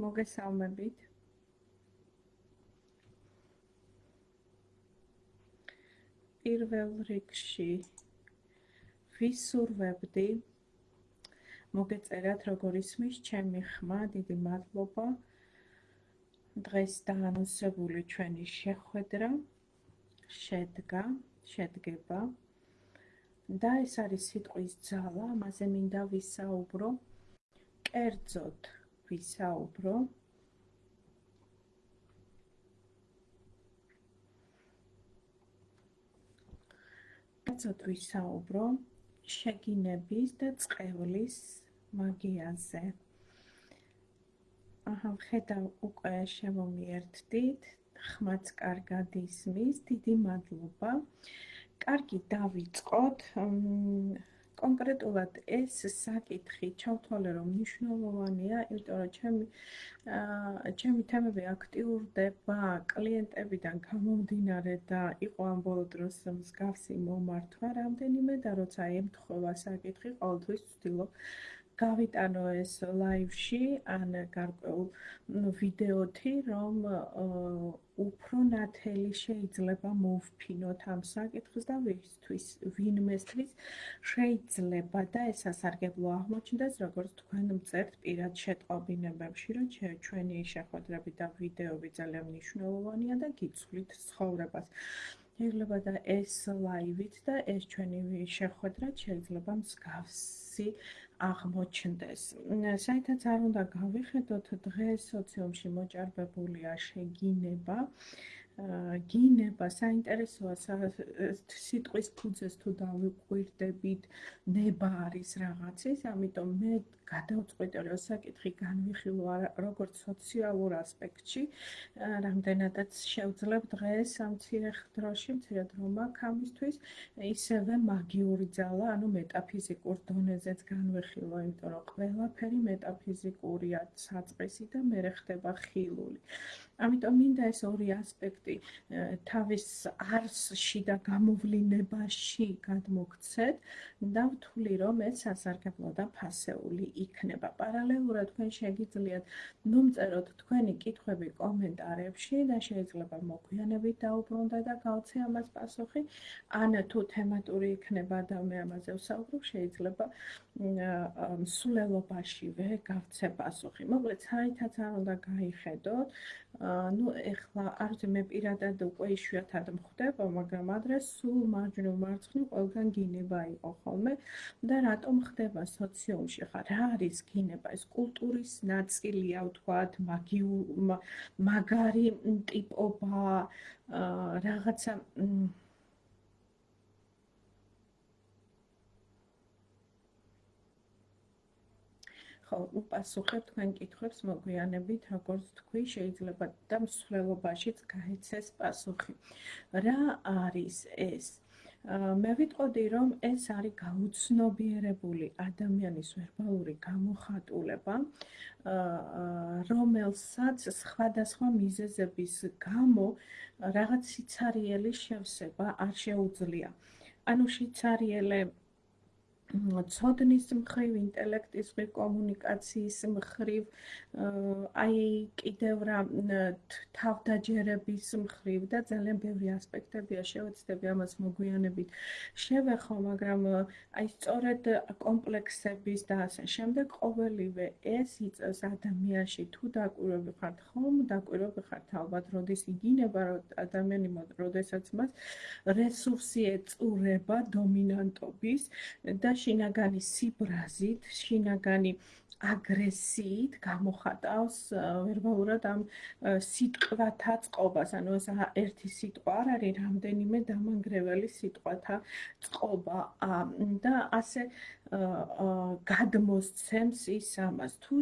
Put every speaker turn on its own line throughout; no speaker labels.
მოგესალმებით. პირველ რიგში ვისურვებდი მოგეწერათ როგორ ისმის ჩემი ხმა, დიდი მადლობა. დღეს დაანონსებული ჩვენი შეხვედრა შედგა, შედგება და ეს არის სიტყვის ძალა, ამაზე მინდა ვისაუბრო. კერძოდ ვისაუბრო კერძოდ ვისაუბრო შეგინების და წყევლის მაგიაზე. აჰა, ხედავ უკვე შემომიერთდით, ხმაც კარგად ისმის, დიდი მადლობა. კარგი, დავიწყოთ. კონკრეტულად ეს საკითხი ჩავთვალე რომ მნიშვნელოვანია, იმიტომ რომ ჩემი ჩემი თემები აქტიურდება კლიენტებიდან გამომდინარე და იყო ამ ბოლო დროს მსგავსი მომართვა რამდენიმე და როცა ემთხვევა საკითხი, ყოველთვის ვცდილობ გავიტანო ეს ლაივში ან გარკვეულ ვიდეოთი, რომ უფრო ნათელი შეიძლება მოვფინოთ ამ საკითხს და ვისთვის ვინმესთვის შეიძლება და ეს ასარგებლო აღმოჩნდეს, როგორც თქვენ მწერთ პირად შეტყობინებებში, რომ ჩვენი შეხვედრები და ვიდეოები ძალიან მნიშვნელოვანია და გიცვლით ცხოვრებას. შეიძლება და ეს ლაივით და ეს ჩვენი შეხვედრა შეიძლება მსგავსი აღმოჩნდეს. საერთოდ არ უნდა გავიხედოთ დღეს სოციუმში მოჭარბებულია შეგინება. გინება საინტერესოა სიტყვის ფუძეს თუ დავიყვირდებით ნება არის რაღაცის ამიტომ მე გადავწყვიტე რომ საკითხი განვიხილო როგორც სოციალურ ასპექტში რამდენადაც შევძლებ დღეს ამ ცირე დროში მცირე დრო მაქვს ამისთვის ისევე მაგიური ძალა ანუ მეტაფიზიკურ დონეზეც განვიხილო იმიტომ რომ ყველაფერი მეტაფიზიკურია საწყისი და მე ხდება ხილული ამიტომ მინდა ეს ორი ასპექტი თავის არსში და გამოვლინებაში გადმოგცეთ და ვთვლი რომ ეს სასარგებლო და ფასეული იქნება. პარალელურად თქვენ შეგიძლიათ მომწეროთ თქვენი კითხვები კომენტარებში და შეიძლება მოგვიანებით დაუბრუნდეთ და გავცე ამას პასუხი. ან თუ თემატური იქნება და მე ამაზე ვსაუბრობ, შეიძლება სულელობაშივე გავცე პასუხი. მოკლედ, საერთოდ არ უნდა გაიხედოთ ну ეხლა არ ვიცი მე პირადად უკვე იშვიათად მხვდება მაგრამ ადრე სულ მარჯვნივ მარცხნივ ყველგან გინება იყო ხოლმე და რატომ ხდება სოციუმში ხა რა არის გინება? ეს კულტურის ნაწილია ვთქვათ მაგიუ მაგარი ტიპობა რაღაცა ხო, უპასუხებ თქვენ კითხვებს მოგვიანებით, როგორც თქვი, შეიძლება და მსვლელობაშიც გაიცეს პასუხი. რა არის ეს? მე ვიტყოდი, რომ ეს არის გაუცნობიერებული ადამიანის ვერბალური გამოხატულება, რომელსაც სხვადასხვა მიზეზების გამო რაღაც სიცარიელი შევსება არ შეუძლია. ანუ სიცარიელე ცოდნის მხრივ, ინტელექტის მხრივ, კომუნიკაციის მხრივ, აი კიდევ რა თავდაჯერების მხრივ და ძალიან ბევრი ასპექტებია შევეცდები ამას მოგვიანებით. შევეხო, მაგრამ აი სწორედ კომპლექსების და ასე შემდეგ ყოველივე ეს იწევს ადამიანში თუ დაკვირვები ხართ ხომ, დაკვირვები ხართ ალბათ, როდის იგინება ადამიანი, როდესაც მას რესურსი ეწურება დომინანტობის და შინაგანი სიბრაზით, შინაგანი აგრესიით გამოხატავს ვერბალურად ამ სიტყვათა წყობას. ანუ ეს ერთი სიტყვა არ არის, რამდენიმე დამანგრეველი სიტყვათა წყობა და ასე გადმოსცემს ის ამას. თუ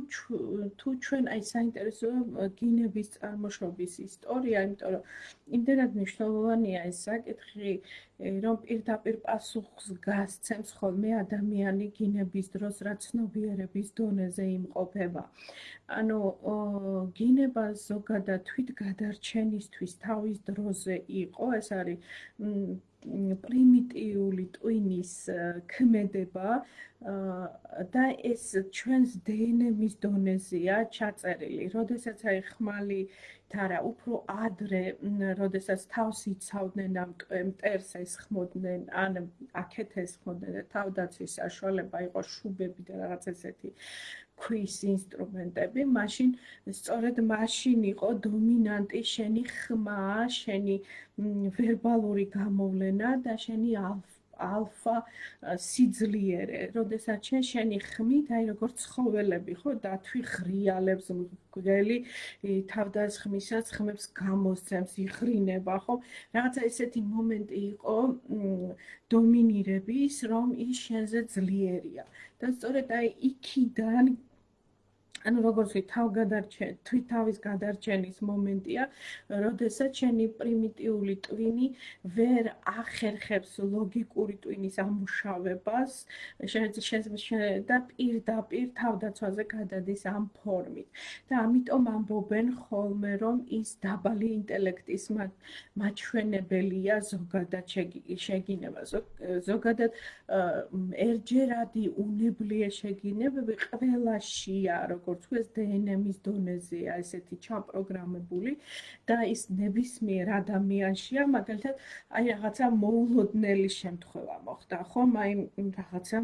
თუ ჩვენ აი საინტერესოა გინების წარმოშობის ისტორია, იმიტომ რომ იმდენად მნიშვნელოვანია ეს საკითხი, რომ პირდაპირ პასუხს გასცემს ხოლმე ადამიანი გინების დროს, რაც ცნობიერების დონეზე იმყოფება. ანუ გინება ზოგადად თვით გადარჩენისთვის თავის დროზე იყო, ეს არის პრიმიტიული ტვინის ქმედება და ეს ჩვენს დნმ-ის დონეზეა ჩაწერილი. როდესაც აი ხმალი თარა უფრო ადრე, როდესაც თავს იცავდნენ ამ მტერს ეს ხმოდნენ, ან აქეთ ეს ხმოდნენ და თავდაცვის საშუალება იყო შუბები და რაღაც ესეთი ქვის ინსტრუმენტები, მაშინ სწორედ მაშინ იყო დომინანტი შენი ხმა, შენი ვერბალური გამოვლენა და შენი ალფა სიძლიერე. როდესაც შენ შენი ხმით, აი როგორც ცხოველები, ხო, დათვი ღრიალებს მგელი თავდასხმისაც ხმებს გამოსცემს, იხრინება, ხო? რაღაცა ესეთი მომენტი იყო დომინირების, რომ ის შენზე ძლიერია. და სწორედ აი იქიდან ანუ როგორც ვი თავგადარჩენ, თვითავის გადარჩენის მომენტია, როდესაც შენი პრიმიტიული ტვინი ვერ ახერხებს ლოგიკური ტვინის ამუშავებას, შეიძლება და პირდაპირ თავდაცვაზე გადადის ამ ფორმით. და ამიტომ ამბობენ ხოლმე, რომ ის დაბალი ინტელექტის მაჩვენებელია ზოგადად შეგინება. ზოგადად ერჯერადი უნებლიე შეგინებები ყველაშია, როგორც როგორც თქვეს დნმ-ის დონეზეა ესეთი ჩაპროგრამებული და ის ნებისმიერ ადამიანშია მაგალითად აი რაღაცა მოულოდნელი შემთხვევა მოხდა ხომ? აი რაღაცა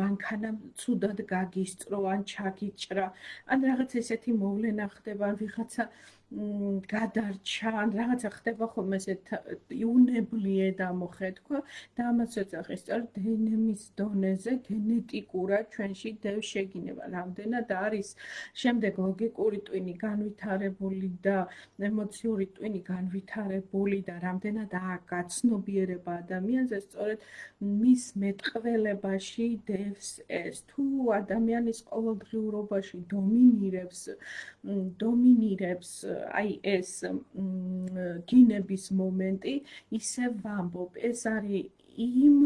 მანქანა ცუდად გაგისწრო ან ჩაგიჭრა ან რაღაც ესეთი მოვლენა ხდება ვიღაცა გადარჩა, რაღაცა ხდება ხოლმე ესეთ იუნებლიე დამოხეთქვა და ამას ეძახის სწორ დნმ-ის დონეზე გენეტიკურად ჩვენში დევ შეგინება. რამდენად არის შემდეგ ლოგიკური ტვინი განვითარებული და ემოციური ტვინი განვითარებული და რამდენად აკაცნობიერება ადამიანზე სწორედ მის მეტყველებაში დევს ეს. თუ ადამიანის ყოველდღიურობაში დომინირებს დომინირებს აი ეს გინების მომენტი ისე ვამბობ. ეს არის იმ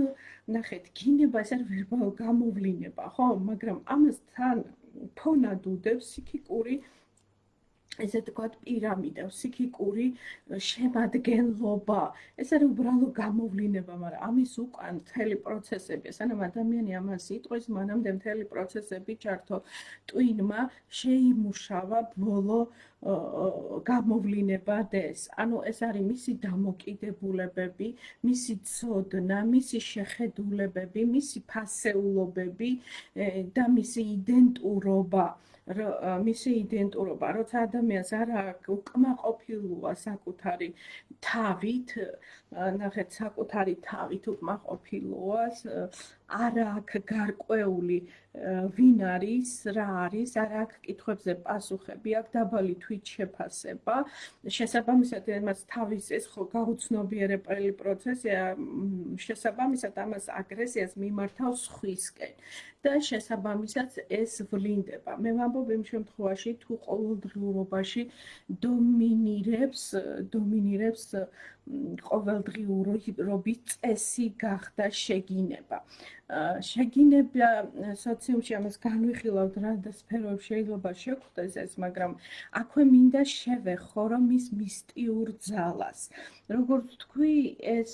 ნახეთ გინება ეს არის ვერბალ გამოვლინება ხო? მაგრამ ამასთან ფონად უდევს ფსიქიკური ესე თქვათ პირამიდა, ფსიქიკური შემადგენლობა. ეს არის უბრალო გამოვლინება, მაგრამ ამის უკან მთელი პროცესები, სანამ ადამიანი ამას იტყვის, მანამდე მთელი პროცესები ჩართო. ტვინმა შეიმუშავა ბოლო გამოვლინება დეს. ანუ ეს არის მისი დამოკიდებულებები, მისი ცოდნა, მისი შეხედულებები, მისი ფასეულობები და მისი იდენტურობა. მისი იდენტურობა, როცა ადამიანს არ უკმაყოფილოა საკუთარი თავით, ნახეთ, საკუთარი თავით უკმაყოფილოა, არ აქვს გარკვეული ვინ არის, რა არის, არ აქვს კითხვებზე პასუხები, აქვს დაბალი თვით შეფასება. შესაბამისად, ამას თავის ეს ხო გაუცნობიერებელი პროცესია, შესაბამისად ამას აგრესიას მიმართავს სხვისკენ. და შესაბამისად ეს ვლინდება. მე ვამბობ იმ შემთხვევაში, თუ ყოველდღიურობაში დომინირებს, დომინირებს ყოველდღიურობის წესი გახდა შეგინება. შეგინება სოციუმში ამას განვიხილავთ რა და სფეროებში შეიძლება შეგვხვდეს ეს, მაგრამ აქვე მინდა შევეხო რომ ის მისტიურ ძალას. როგორც თქვი, ეს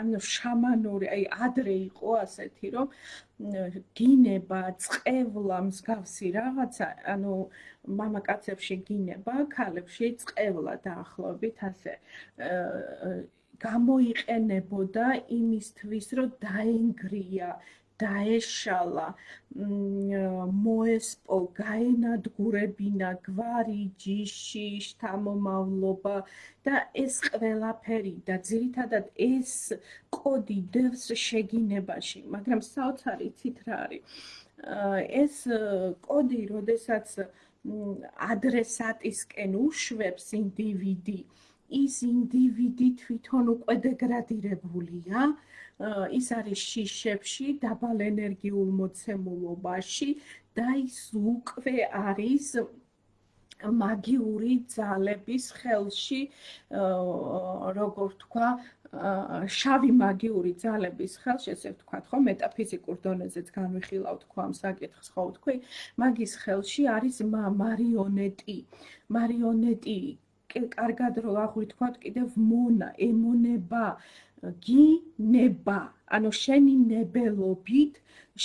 ანუ შამანური, აი ადრე იყო ასეთი, რომ გინება, წყევლა მსგავსი რაღაცა, ანუ მამაკაცებში გინება, ქალებში წყევლა დაახლოებით ასე. გამოიყენებოდა იმისთვის, რომ დაენგრია, დაეშალა, მოესპო, გაენადგურებინა გვარი, ჯიში, შთამომავლობა და ეს ყველაფერი და ძირითადად ეს კოდი დევს შეგინებაში, მაგრამ საოცარი ცით რა არის? ეს კოდი, როდესაც ადრესატისკენ უშვებს ინდივიდი, ის ინდივიდი თვითონ უკვე დეგრადირებულია, ის არის შიშებში, დაბალ ენერგიულ მოცემულობაში და ის უკვე არის მაგიური ძალების ხელში, როგორ თქვა, შავი მაგიური ძალების ხელში, ესე ვთქვათ, ხო, მეტაფიზიკურ დონეზეც განვიხილავთ თქვა ამ საკითხს, ხო, თქვი, მაგის ხელში არის მარიონეტი. მარიონეტი კარგად რო აღვითქვათ კიდევ მონა ემონება გინება. ანუ შენი ნებელობით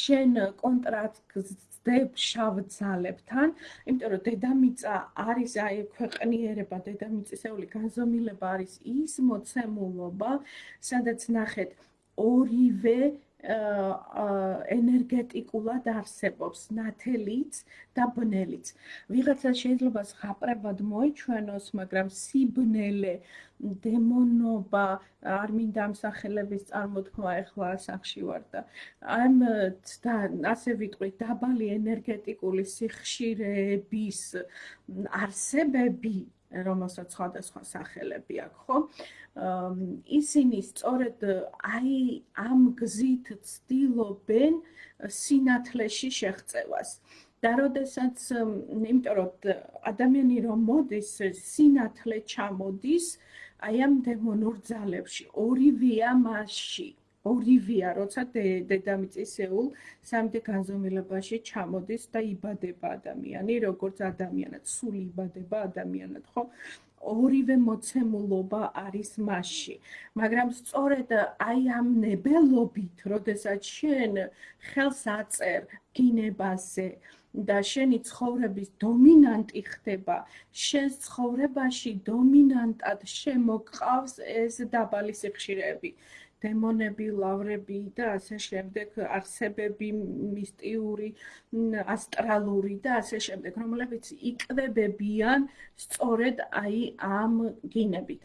შენ კონტრაქტს ძდებ შავ ძალებთან, იმიტომ რომ დედამიწა არის აი ქვეყნიერება, დედამიწისეული განზომილება არის ის მოცემულობა, სადაც ნახეთ ორივე ენერგეტიკულად არსებობს ნათელიც და ბნელიც. ვიღაცა შეიძლება ზღაპრებად მოიჩვენოს, მაგრამ სიბნელე დემონობა არ მინდა ამ სახელების წარმოთქმა ახლა სახში ვარ და ამ და ასე ვიტყვი დაბალი ენერგეტიკული სიხშირეების არსებები რომელსაც სხვადასხვა სახელები აქვს, ხო? ისინი სწორედ აი ამ გზით ცდილობენ სინათლეში შეღწევას. და როდესაც, იმიტომ რომ ადამიანი რომ მოდის, სინათლე ჩამოდის აი ამ დემონურ ძალებში, ორივეა მასში. ორივეა, როცა დედამიწისეულ სამდე განზომილებაში ჩამოდის და იბადება ადამიანი, როგორც ადამიანად, სული იბადება ადამიანად, ხო? ორივე მოცემულობა არის მასში. მაგრამ სწორედ აი ამ ნებელობით, როდესაც შენ ხელს აწერ გინებაზე და შენი ცხოვრების დომინანტი ხდება, შენ ცხოვრებაში დომინანტად შემოყავს ეს დაბალი სიხშირეები. დემონები, ლავრები და ასე შემდეგ არსებები მისტიური, ასტრალური და ასე შემდეგ, რომლებიც იკვებებიან სწორედ აი ამ გინებით.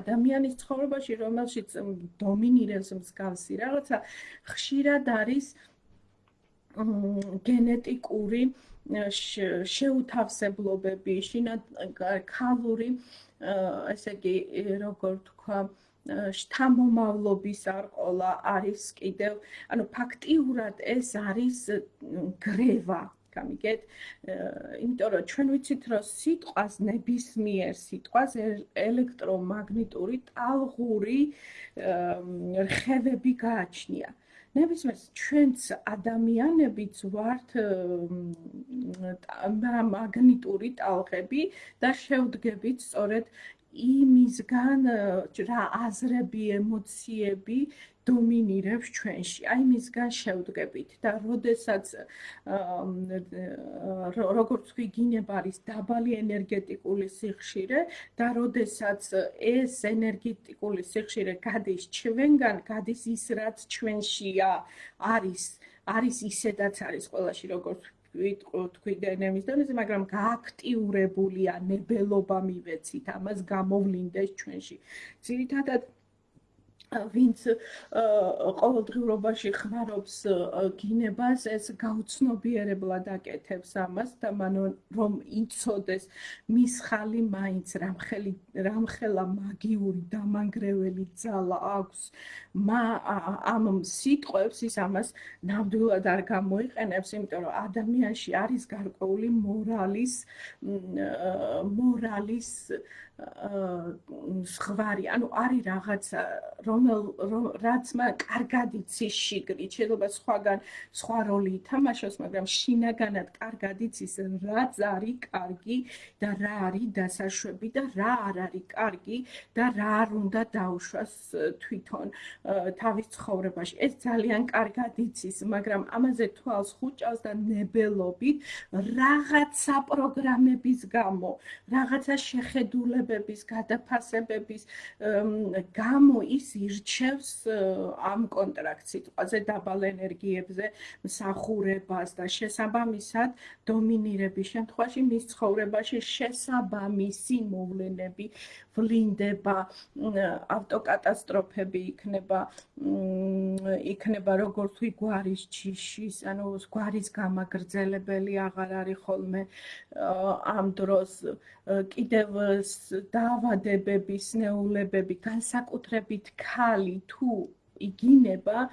ადამიანის ცხოვრებაში, რომელშიც დომინირებს მსგავსი რაღაცა, ხშირად არის გენეტიკური შეუთავსებლობები, შინაგ ქალური, ესე იგი, როგორ თქვა, შთამომავლობის არყოლა არის კიდევ ანუ ფაქტიურად ეს არის გრევა გამიგეთ? იმიტომ რომ ჩვენ ვიცით რომ სიტყვას ნებისმიერ სიტყვას ელექტრომაგნიტური ტალღური რხევები გააჩნია. ნებისმიერ ჩვენც ადამიანებიც ვართ მაგნიტური ტალღები და შევდგებით სწორედ იმისგან რა აზრები, ემოციები დომინირებს ჩვენში. აი მისგან შევდგებით და როდესაც როგორც თქვი გინებ არის დაბალი ენერგეტიკული სიხშირე და როდესაც ეს ენერგეტიკული სიხშირე გადის ჩვენგან, გადის ის რაც ჩვენშია, არის არის ისედაც არის ყველაში როგორც ვიტყვი თქვი დენემის დონეზე, მაგრამ გააქტიურებულია ნებელობა მივეცით, ამას გამოვლინდეს ჩვენში. ძირითადად ვინც ყოველდღიურობაში ხმარობს გინებას, ეს გაუცნობიერებლად აკეთებს ამას და მან რომ იცოდეს მის ხალი მაინც რამხელი რამხელა მაგიური დამანგრეველი ძალა აქვს. მა ამ სიტყვებს ის ამას ნამდვილად არ გამოიყენებს, იმიტომ რომ ადამიანში არის გარკვეული მორალის მორალის ზღვარი, ანუ არის რაღაცა, რომელ რაც მა კარგად იცის შიგრით, შეიძლება სხვაგან სხვა როლი ითამაშოს, მაგრამ შინაგანად კარგად იცის, რაც არის კარგი და რა არის დასაშვები და რა არ არის კარგი და რა არ უნდა დაუშვას თვითონ თავის ცხოვრებაში. ეს ძალიან კარგად იცის, მაგრამ ამაზე თვალს ხუჭავს და ნებელობით რაღაცა პროგრამების გამო, რაღაცა შეხედულება ცნობების, გადაფასებების გამო ის ირჩევს ამ კონტრაქტს სიტყვაზე დაბალ ენერგიებზე მსახურებას და შესაბამისად დომინირების შემთხვევაში მის ცხოვრებაში შესაბამისი მოვლენები ვლინდება ავტოკატასტროფები იქნება იქნება როგორც ვი გვარის ჯიშის ანუ გვარის გამაგრძელებელი აღარ არის ხოლმე ამ დროს კიდევ დაავადებების ნეულებები განსაკუთრებით ქალი თუ იგინება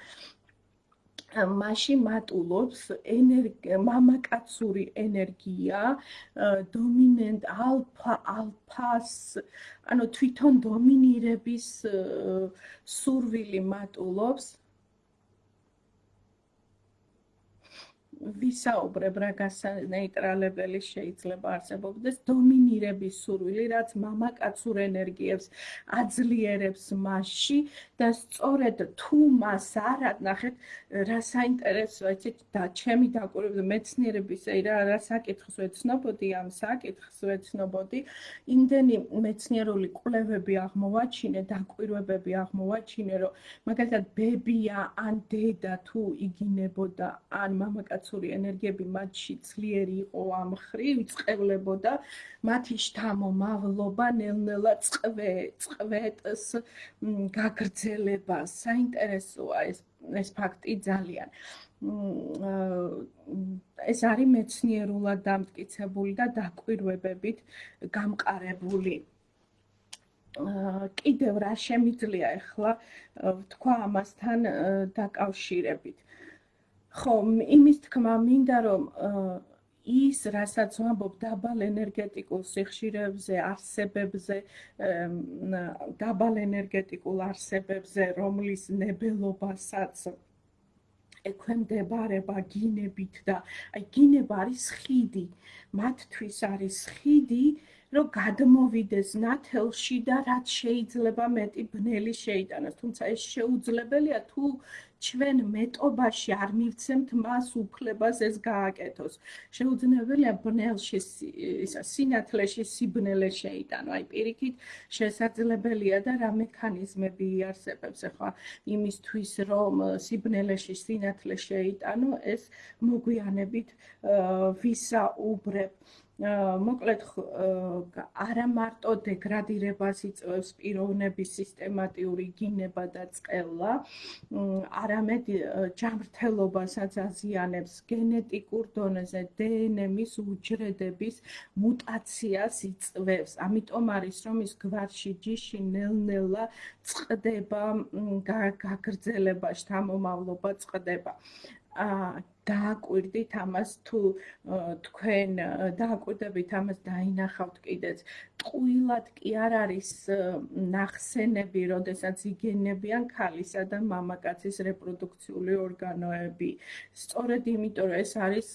მაშინ მატულობს ენერგია მამაკაცური ენერგია დომინენტ ალფა ალფას ანუ თვითონ დომინირების სურვილი მატულობს ვისაუბრებ რა გასანეიტრალებელი შეიძლება არსებობდეს დომინირების სურვილი რაც მამაკაცურ ენერგიებს აძლიერებს მასში და სწორედ თუ მას არ ნახეთ რა საინტერესოა იცით და ჩემი დაკვირვება მეცნიერების რა რა საკითხს ვეცნობოდი ამ საკითხს ვეცნობოდი იმდენი მეცნიერული კვლევები აღმოვაჩინე დაკვირვებები აღმოვაჩინე რომ მაგალითად ბებია ან დედა თუ იგინებოდა ან მამაკაც კაცური ენერგიები მათში ძლიერი იყო ამ ხრივ წყევლებოდა მათი შთამომავლობა ნელ-ნელა წვე წვეტს გაგრძელება საინტერესოა ეს ეს ფაქტი ძალიან. ეს არის მეცნიერულად დამტკიცებული და დაკვირვებებით გამყარებული. კიდევ რა შემიძლია ახლა თქვა ამასთან დაკავშირებით ხო, იმის თქმა მინდა რომ ის რასაც ვამბობ დაბალ ენერგეტიკულ სიხშირებზე, არსებებზე, დაბალ ენერგეტიკულ არსებებზე, რომლის ნებელობასაც ექვემდებარება გინებით და აი გინება არის ხიდი. მათთვის არის ხიდი, რომ გადმოვიდეს ნათელში და რაც შეიძლება მეტი ბნელი შეიტანოს. თუმცა ეს შეუძლებელია თუ ჩვენ მეტობაში არ მივცემთ მას უფლებას ეს გააკეთოს. შეუძლებელია ბნელში ისა სინათლეში სიბნელე შეიტანო. აი პირიქით შესაძლებელია და რა მექანიზმები იარსებებს ახლა იმისთვის რომ სიბნელეში სინათლე შეიტანო ეს მოგვიანებით ვისაუბრებ. მოკლედ არა მარტო დეგრადირებას იწვევს პიროვნების სისტემატიური გინება და წყელა, არამედ ჯანმრთელობასაც აზიანებს გენეტიკურ დონეზე დნმ-ის უჯრედების მუტაციას იწვევს. ამიტომ არის რომ ის გვარში ჯიში ნელ-ნელა წყდება გაგრძელება, შთამომავლობა წყდება. აა დააკვირდით ამას თუ თქვენ დააკვირდებით ამას დაინახავთ კიდეც ტყუილად კი არ არის ნახსენები, როდესაც იგენებიან ქალისა და მამაკაცის რეპროდუქციული ორგანოები. სწორედ იმიტომ რომ ეს არის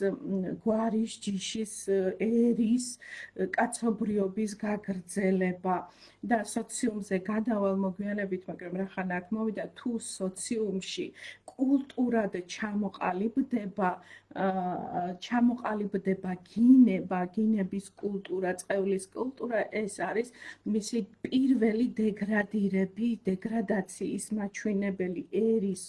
გვარის ჯიშის ერის კაცობრიობის გაგრძელება და სოციუმზე გადავალ მოგვიანებით, მაგრამ რა ხან აქ მოვიდა თუ სოციუმში კულტურად ჩამოყალიბდება ჩამოყალიბდება გინება, გინების კულტურა, წევლის კულტურა, ეს არის მისი პირველი დეგრადირები, დეგრადაციის მაჩვენებელი ერის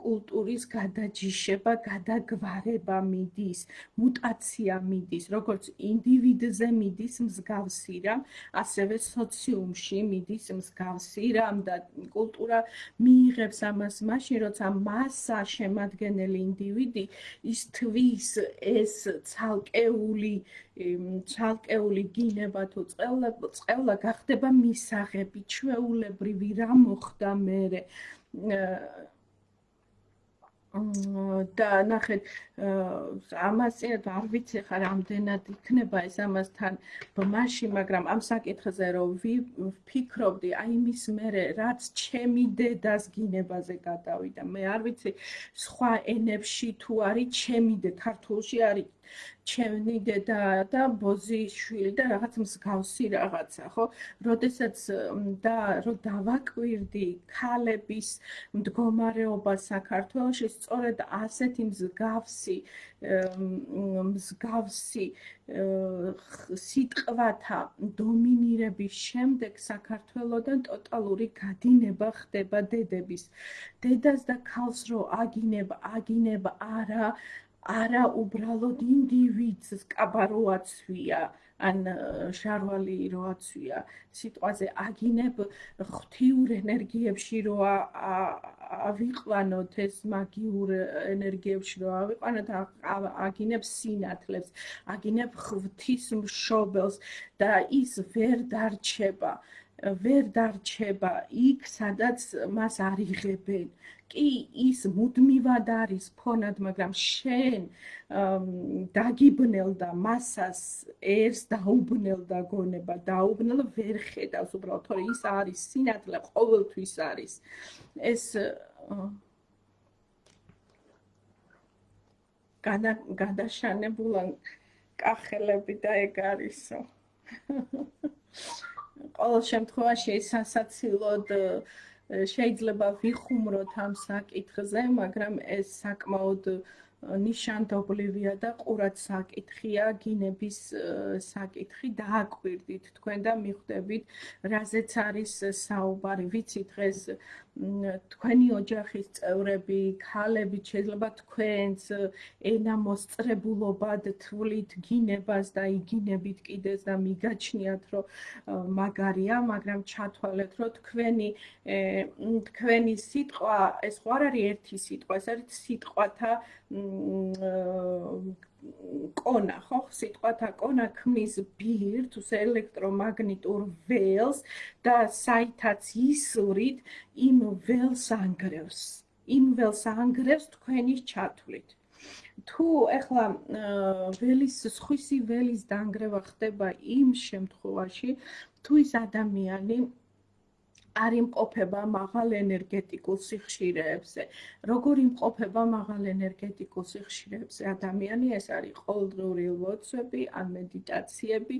კულტურის გადაჯიშება, გადაგვარება მიდის, მუტაცია მიდის, როგორც ინდივიდზე მიდის მსგავსი რამ, ასევე სოციუმში მიდის მსგავსი რამ და კულტურა მიიღებს ამას მაშინ, როცა მასა შემადგენელი ინდივიდი ის თვის ეს ცალკეული ცალკეული გინება თუ წევლა წევლა გახდება მისაღები ჩვეულებრივი რა მოხდა მე და ნახეთ ამას არ ვიცი ხა რამდენად იქნება ეს ამასთან ბმაში მაგრამ ამ საკითხზე რომ ვფიქრობდი აი მის მერე რაც ჩემი დედას გინებაზე გადავიდა მე არ ვიცი სხვა ენებში თუ არის ჩემი დე ქართულში არის ჩემი დედა და ბოზის შვილი და რაღაც მსგავსი რაღაცა, ხო? როდესაც და რომ დავაკვირდი ქალების მდგომარეობა საქართველოში, სწორედ ასეთი მსგავსი მსგავსი სიტყვათა დომინირების შემდეგ საქართველოსთან ტოტალური გადინება ხდება დედების. დედას და ქალს რო აგინება, აგინება არა არა უბრალოდ ინდივიდს კაბაროაცვია ან შარვალი როაცვია სიტყვაზე აგინებ ღთიურ ენერგიებში რო ავიყვანოთ ეს მაგიურ ენერგიებში რო ავიყვანოთ აგინებ სინათლებს აგინებ ღთის მშობელს და ის ვერ დარჩება ვერ დარჩება იქ სადაც მას არიღებენ კი ის მუდმივად არის ფონად, მაგრამ შენ დაგიბნელ და მასას ერს დაუბნელ და გონება დაუბნელ ვერ ხედავს უბრალოდ თორე ის არის სინათლე ყოველთვის არის ეს გადაშანებულა კახელები და ეგ არისო. ყოველ შემთხვევაში სასაცილოდ შეიძლება ვიხუმროთ ამ საკითხზე, მაგრამ ეს საკმაოდ ნიშანდობლივია და ყურად საკითხია გინების საკითხი დააკვირდით თქვენ და მიხვდებით რაზეც არის საუბარი. ვიცით დღეს თქვენი ოჯახის წევრები, ქალები შეიძლება თქვენს ენა მოსწრებულობად თვლით გინებას და იგინებით კიდეს და მიგაჩნიათ რომ მაგარია, მაგრამ ჩათვალეთ რომ თქვენი თქვენი სიტყვა ეს ხო არ არის ერთი სიტყვა, ეს არის სიტყვათა კონა, ხო? სიტყვათა კონა ქმნის ბირთვს, ელექტრომაგნიტურ ველს და საითაც ისვრით იმ ველს ანგრევს. იმ ველს ანგრევს თქვენი ჩათვლით. თუ ეხლა ველის სხვისი ველის დაანგრევა ხდება იმ შემთხვევაში, თუ ის ადამიანი არ იმყოფება მაღალ ენერგეტიკულ სიხშირეებზე. როგორ იმყოფება მაღალ ენერგეტიკულ სიხშირეებზე ადამიანი? ეს არის ყოველდღიური ლოცვები, ან მედიტაციები,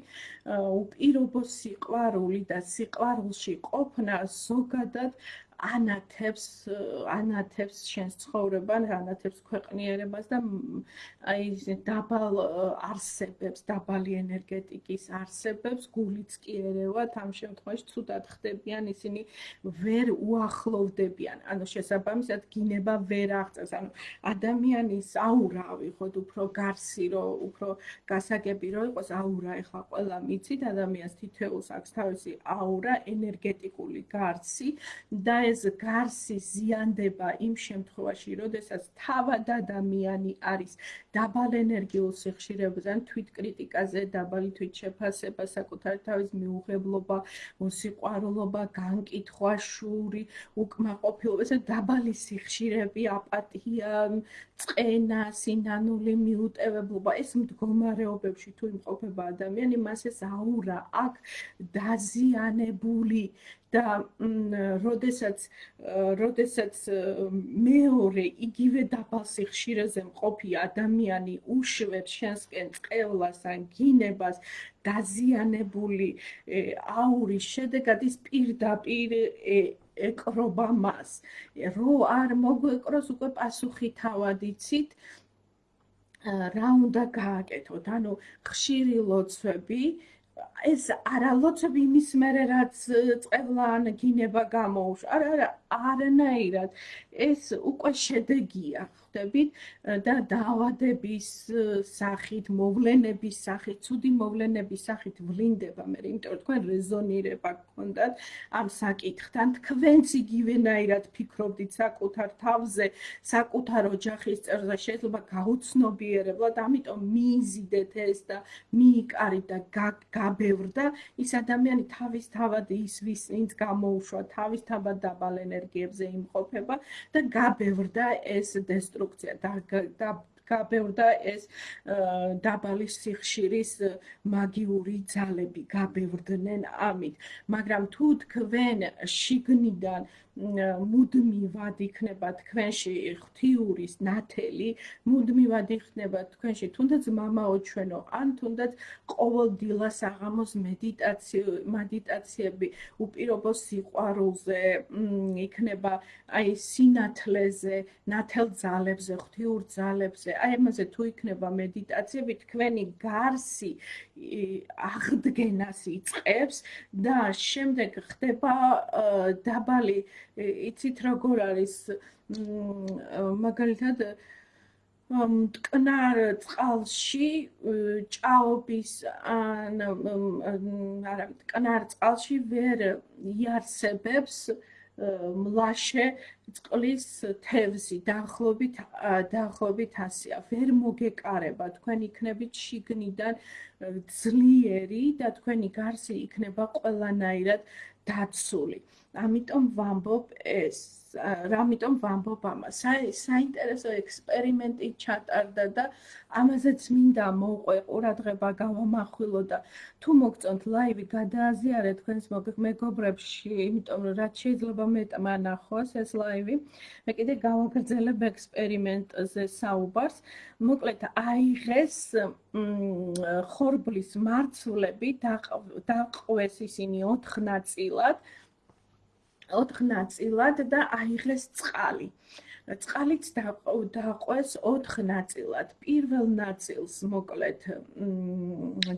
უპირობო სიყვარული და სიყვარულში ყოფნა ზოგადად ანათებს ანათებს შენს ცხოვრებას, ანათებს ქვეყნიერებას და აი დაბალ არსებებს, დაბალი ენერგეტიკის არსებებს გულიც კი ერევათ ამ შემთხვევაში ცუდად ხდებიან ისინი ვერ უახლოვდებიან. ანუ შესაბამისად გინება ვერ აღწევს. ანუ ადამიანის აურა ვიხოთ უფრო გარსი რო უფრო გასაგები რო იყოს აურა ეხლა ყველა მიცით ადამიანს თითოეულს აქვს თავისი აურა ენერგეტიკული გარსი და ეს გარსი ზიანდება იმ შემთხვევაში, როდესაც თავად ადამიანი არის დაბალ ენერგიულ სიხშირეებზე, თვითკრიტიკაზე, დაბალი თვითშეფასება, საკუთარ თავის მიუღებლობა, მოსიყვარულობა, განკითხვა, შური, უკმაყოფილება, ეს დაბალი სიხშირები, აპათია, წყენა, სინანული მიუტევებლობა, ეს მდგომარეობებში თუ იმყოფება ადამიანი, მას ეს აურა აქვს დაზიანებული და როდესაც როდესაც მეორე იგივე დაბალსი ხშირეზე მყოფი ადამიანი უშვებს შენსკენ წევლას ან გინებას დაზიანებული აურის შედეგად ის პირდაპირ ეკრობა მას. რო არ მოგვეკროს უკვე პასუხი თავად იცით რა უნდა გააკეთოთ? ანუ ხშირი ლოცვები ეს არალოცები იმის მერე რაც წევლან გინება გამოუშ არა არა არანაირად. ეს უკვე შედეგია ხვდებით და დაავადების სახით, მოვლენების სახით, ცუდი მოვლენების სახით ვლინდება მე, იმიტომ რომ თქვენ რეზონირება გქონდათ ამ საკითხთან, თქვენც იგივენაირად ფიქრობდით საკუთარ თავზე, საკუთარ ოჯახის წევრზე, შეიძლება გაუცნობიერებლად, ამიტომ მიიზიდეთ ეს და მიიკარით და გაბევრდა ის ადამიანი თავის თავად ის ვის ინც გამოუშვა, თავის თავად დაბალ ენერგიებზე იმყოფება და გაბევრდა ეს დესტრუ კონსტრუქცია და გაბევრდა ეს დაბალი სიხშირის მაგიური ძალები გაბევრდნენ ამით. მაგრამ თუ თქვენ შიგნიდან მუდმივად იქნება თქვენში ღვთიურის ნათელი, მუდმივად იქნება თქვენში თუნდაც მამაო ჩვენო, ან თუნდაც ყოველდილას აღამოს მედიტაციო, მედიტაციები უპირობო სიყვარულზე, იქნება აი სინათლეზე, ნათელ ძალებზე, ღვთიურ ძალებზე. აი ამაზე თუ იქნება მედიტაციები, თქვენი გარსი აღდგენას იწყებს და შემდეგ ხდება დაბალი იცით როგორ არის მაგალითად მტკნარ წყალში ჭაობის ან არა მტკნარ წყალში ვერ იარსებებს მლაშე წყლის თევზი დაახლოებით დაახლოებით ასია ვერ მოგეკარება. თქვენ იქნებით შიგნიდან ძლიერი და თქვენი გარსი იქნება ყველანაირად დაცული ამიტომ ვამბობ ეს რამიტომ ვამბობ ამას. საინტერესო ექსპერიმენტი ჩატარდა და ამაზეც მინდა მოყვე ყურადღება გავამახვილო და თუ მოგწონთ ლაივი გადააზიარეთ თქვენს მეგობრებში, იმიტომ რომ რაც შეიძლება მეტმა ნახოს ეს ლაივი. მე კიდე გავაგრძელებ ექსპერიმენტზე საუბარს. მოკლედ აიღეს ხორბლის მარცვლები დაყვეს ისინი 4 ნაწილად. 4 ნაწილად და აიღეს წყალი. წყალიც დაყვეს 4 ნაწილად. პირველ ნაწილს მოკლედ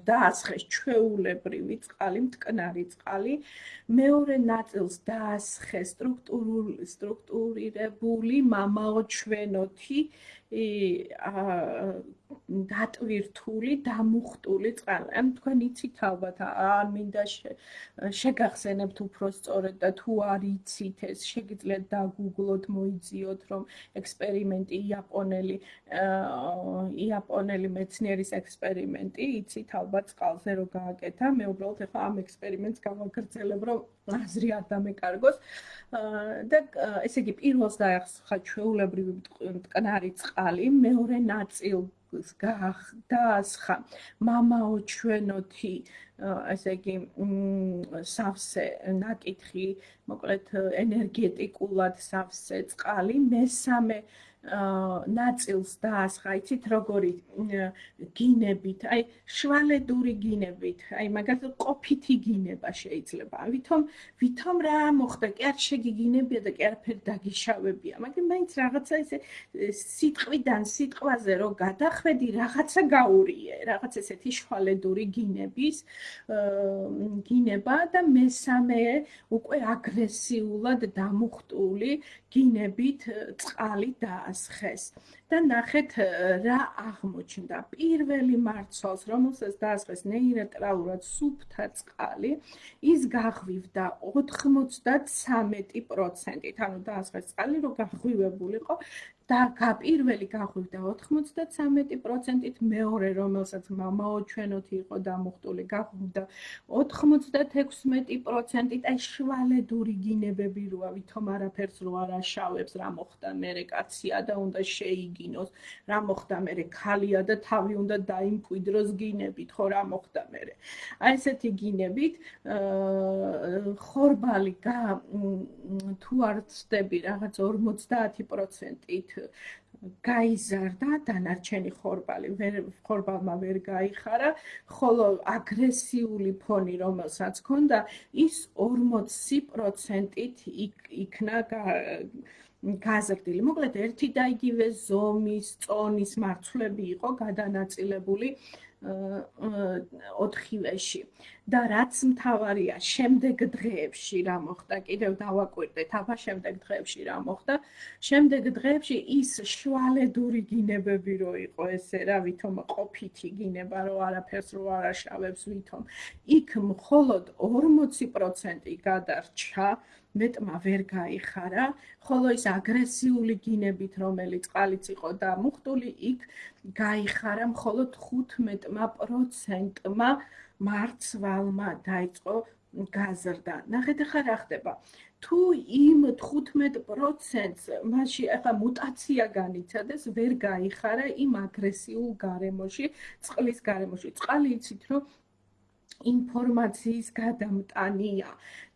დაასხეს ჩვეულებრივი წყალი, მტკნარი წყალი. მეორე ნაწილს დაასხეს სტრუქტურული სტრუქტურირებული მამაო ჩვენოთი დატვირთული, დამუხტული წყალი. ან თქვენ იცით ალბათ, ან მინდა შეგახსენებთ უფრო სწორად და თუ არ იცით ეს, შეგიძლიათ დაგუგლოთ, მოიძიოთ, რომ ექსპერიმენტი იაპონელი იაპონელი მეცნიერის ექსპერიმენტი, იცით ალბათ წყალზე რო გააკეთა. მე უბრალოდ ახლა ამ ექსპერიმენტს გავაგრძელებ, რომ აზრი არ დამეკარგოს. და ესე იგი პირველს დაახსხა ჩვეულებრივი მტკნარი წყალი, მეორე ნაწილს დაასხა მამაო ჩვენოთი ესე იგი სავსე ნაკითხი მოკლედ ენერგეტიკულად სავსე წყალი მესამე ნაწილს დაასხა, იცით როგორი გინებით, აი შვალედური გინებით, აი მაგალითად ყოფითი გინება შეიძლება. ვითომ ვითომ რა მოხდა, კი არ შეგიგინებია და კი არაფერი დაგიშავებია, მაგრამ მაინც რაღაცა ესე სიტყვიდან სიტყვაზე რო გადახვედი, რაღაცა გაურიე, რაღაც ესეთი შვალედური გინების გინება და მესამე უკვე აგრესიულად დამუხტული გინებით წყალი დაასხეს და ნახეთ რა აღმოჩნდა. პირველი მარცვალს რომელსაც დაასხეს ნეირატრალურად სუფთა წყალი ის გაღვივდა 93%-ით ანუ დაასხეს წყალი რომ გაღვივებულიყო და გაპირველი გახვიდა 93%-ით, მეორე რომელსაც მამაო ჩვენოთი იყო დამუხტული, გახვიდა 96%-ით, აი შვალედური გინებები როა, ვითომ არაფერს რო არ აშავებს, რა მოხდა მერე კაცია და უნდა შეიგინოს, რა მოხდა მერე ქალია და თავი უნდა დაიმკვიდროს გინებით, ხო რა მოხდა მერე. აი ესეთი გინებით ხორბალი თუ არ ცდები რაღაც 50%-ით გაიზარდა დანარჩენი ხორბალი ვერ ხორბალმა ვერ გაიხარა ხოლო აგრესიული ფონი რომელსაც ჰქონდა ის 40%-ით იქნა გაზრდილი. მოკლედ ერთი და იგივე ზომის, წონის მარცვლები იყო გადანაწილებული ოთხივეში. და რაც მთავარია შემდეგ დღეებში რა მოხდა? კიდევ დავაკვირდეთ აბა შემდეგ დღეებში რა მოხდა? შემდეგ დღეებში ის შვალედური გინებები რო იყო ესე რა ვითომ ყოფითი გინება რო არაფერს რო არაშავებს ვითომ. იქ მხოლოდ 40% გადარჩა მეტმა ვერ გაიხარა, ხოლო ის აგრესიული გინებით, რომელიც ყალიც იყო და მუხტული, იქ გაიხარა მხოლოდ 15%-მა მარცვალმა დაიწყო გაზრდა. ნახეთ ახლა რა ხდება. თუ იმ 15%-ს მასში ახლა მუტაცია განიცადეს, ვერ გაიხარა იმ აგრესიულ გარემოში, წყლის გარემოში. წყალი იცით, რომ ინფორმაციის გადამტანია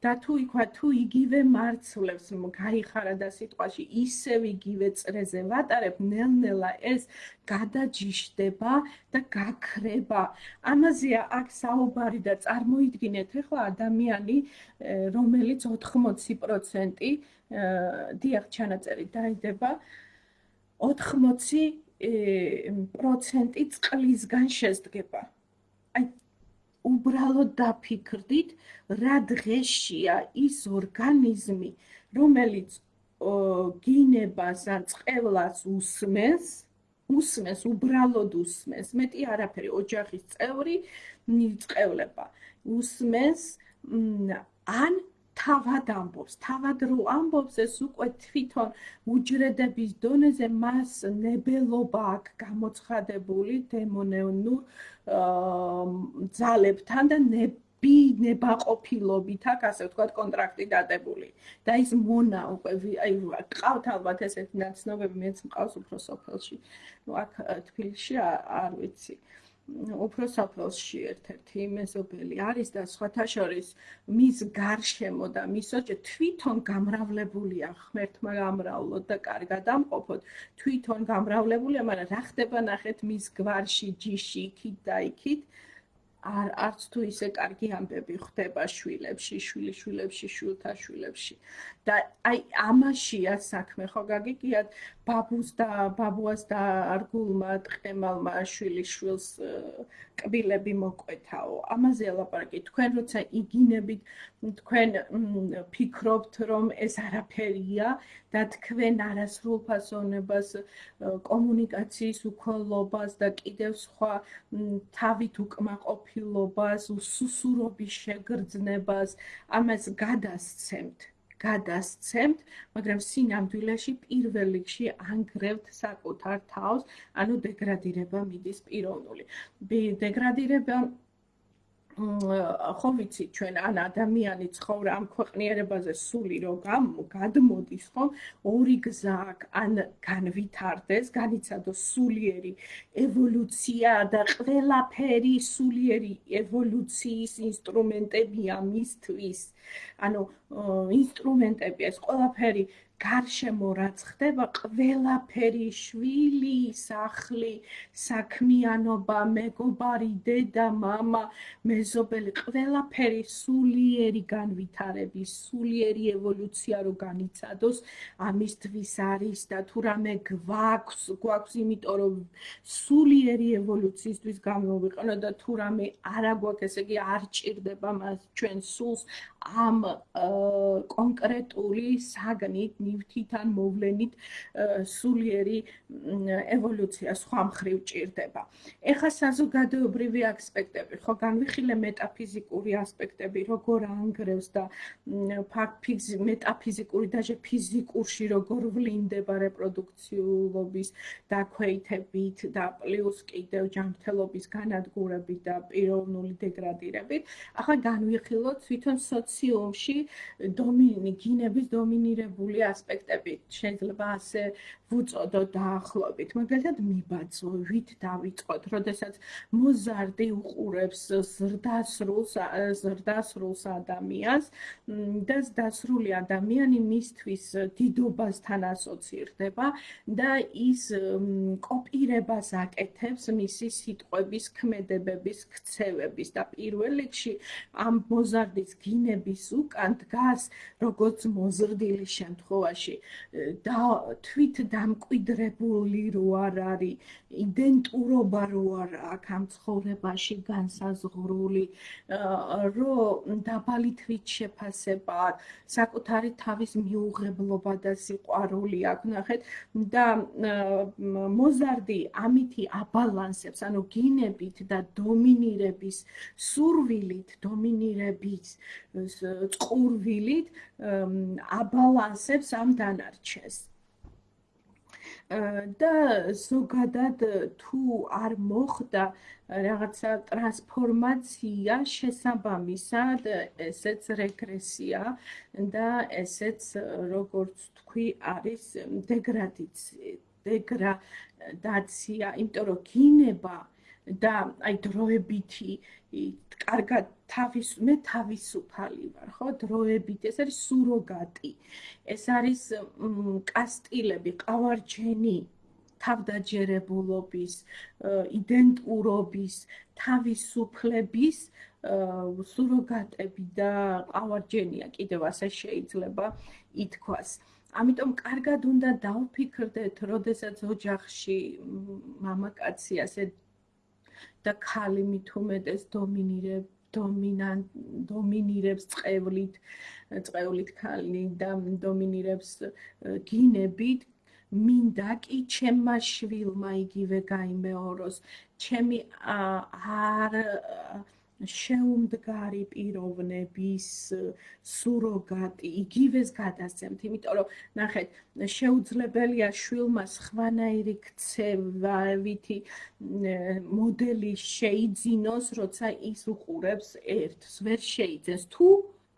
და თუ იქვა თუ იგივე მარცვლებს გაიხარა და სიტყვაში ისევ იგივე წრეზე ვატარებ ნელ-ნელა ეს გადაჯიშდება და გაქრება ამაზეა აქ საუბარი და წარმოიდგინეთ ახლა ადამიანი რომელიც 80% დიახ ჩანაწერი დაიდება 80 პროცენტი წყლისგან შედგება. აი უბრალოდ დაფიქრდით, რა დღეშია ის ორგანიზმი, რომელიც გინებას ან წყევლას უსმენს, უსმენს, უბრალოდ უსმენს, მეტი არაფერი, ოჯახის წევრი წყევლება, უსმენს ან თავად ამბობს, თავად რო ამბობს, ეს უკვე თვითონ უჯრედების დონეზე მას ნებელობა აქვს გამოცხადებული დემონეონურ ძალებთან და ბინება ყოფილობით აქ ასე ვთქვათ კონტრაქტი დადებული. და ის მონა უკვე აი ყავთ ალბათ ესეთი ნაცნობები მეც მყავს უფრო სოფელში. ну აქ თბილისში არ ვიცი უფრო საფელში ერთ-ერთი მეზობელი არის და სხვათა შორის მის გარშემო და მის ოჯე თვითონ გამრავლებულია ღმერთმა გამრავლოთ და კარგად ამყოფოთ. თვითონ გამრავლებულია მაგრამ რა ხდება ნახეთ მის გვარში ჯიში იქით და იქით? არ არც თუ ისე კარგი ამბები ხდება შვილებში, შვილიშვილებში, შვილთა შვილებში. და აი ამაშია საქმე, ხო გაგიგიათ, ბაბუს და ბაბუას და არგულმა ტყემალმა შვილიშვილს კბილები მოკვეთაო. ამაზე ელაპარაკი. თქვენ როცა იგინებით, თქვენ ფიქრობთ, რომ ეს არაფერია და თქვენ არასრულ ფასონებას კომუნიკაციის უქოლობას და კიდევ სხვა თავით უკმაყოფილობას, უსუსურობის შეგრძნებას ამას გადასცემთ. გადასცემთ, მაგრამ სინამდვილეში პირველ რიგში ანგრევთ საკუთარ თავს, ანუ დეგრადირება მიდის პიროვნული. დეგრადირება ხო ვიცი ჩვენ ან ადამიანი ცხოვრა ამ ქვეყნიერებაზე სული რო გადმოდის ხო ორი გზა აქვს ან განვითარდეს განიცადოს სულიერი ევოლუცია და ყველაფერი სულიერი ევოლუციის ინსტრუმენტებია მისთვის. ანუ ინსტრუმენტები ეს ყველაფერი გარშემო რაც ხდება, ყველაფერი შვილი, სახლი, საქმიანობა, მეგობარი, დედა, мама, მეზობელი, ყველაფერი სულიერი განვითარების, სულიერი ევოლუცია რო განიცადოს, ამისთვის არის და თუ რამე გვაქვს, გვაქვს იმიტომ რომ სულიერი ევოლუციისთვის გამოვიყენო და თუ რამე არა გვაქვს, ესე იგი არ ჭირდება მას ჩვენ სულს ამ კონკრეტული საგნით ნივთიდან მოვლენით სულიერი ევოლუცია სხვა მხრივ ჭირდება. ეხა საზოგადოებრივი ასპექტები, ხო განვიხილე მეტაფიზიკური ასპექტები, როგორ ანგრევს და ფაქტ მეტაფიზიკური და ფიზიკურში როგორ ვლინდება რეპროდუქციულობის დაქვეითებით და პლუს კიდევ ჯანმრთელობის განადგურებით და პიროვნული დეგრადირებით. ახლა განვიხილოთ თვითონ სოციუმში დომინი გინების დომინირებული ასპექტები შეიძლება ასე ვუწოდოთ დაახლოებით. მაგალითად, მიბაძვით დავიწყოთ, როდესაც მოზარდი უყურებს ზრდასრულს, ზრდასრულს ადამიანს და ზრდასრული ადამიანი მისთვის დიდობასთან ასოცირდება და ის კოპირებას აკეთებს მისი სიტყვების, ქმედებების, ქცევების და პირველ რიგში ამ მოზარდის გინების უკან დგას როგორც მოზრდილი შემთხვევაში და თვით დამკვიდრებული რო არ არის იდენტურობა რო არ აქვს ამ ცხოვრებაში განსაზღვრული რო დაბალი თვით შეფასება საკუთარი თავის მიუღებლობა და სიყვარული აქვს ნახეთ. და მოზარდი ამითი აბალანსებს ანუ გინებით და დომინირების სურვილით დომინირების წყურვილით აბალანსებს ამ დანარჩეს. და ზოგადად თუ არ მოხდა რაღაცა ტრანსფორმაცია შესაბამისად ესეც რეგრესია და ესეც როგორც თქვი არის დეგრადიცია დეგრადაცია. იმიტომ რომ გინება და აი დროებითი კარგად თავის მე თავისუფალი ვარ ხო? დროებით ეს არის სუროგატი. ეს არის კასტილები ყავარჯენი თავდაჯერებულობის იდენტურობის თავისუფლების სუროგატები და ყავარჯენია კიდევ ასე შეიძლება ითქვას. ამიტომ კარგად უნდა დავფიქრდეთ, როდესაც ოჯახში მამაკაცი ასე და ქალი მით უმეტეს დომინირებს დომინან დომინირებს წევლით წევლით ქალი და დომინირებს გინებით. მინდა კი ჩემმა შვილმა იგივე გამეოროს ჩემი არ შეუმდგარი პიროვნების სუროგატი იგივეს გადასცემთ, იმიტომ რომ ნახეთ, შეუძლებელია შვილმა სხვანაირი ქცევითი მოდელი შეიძინოს, როცა ის უყურებს ერთს, ვერ შეიძენს. თუ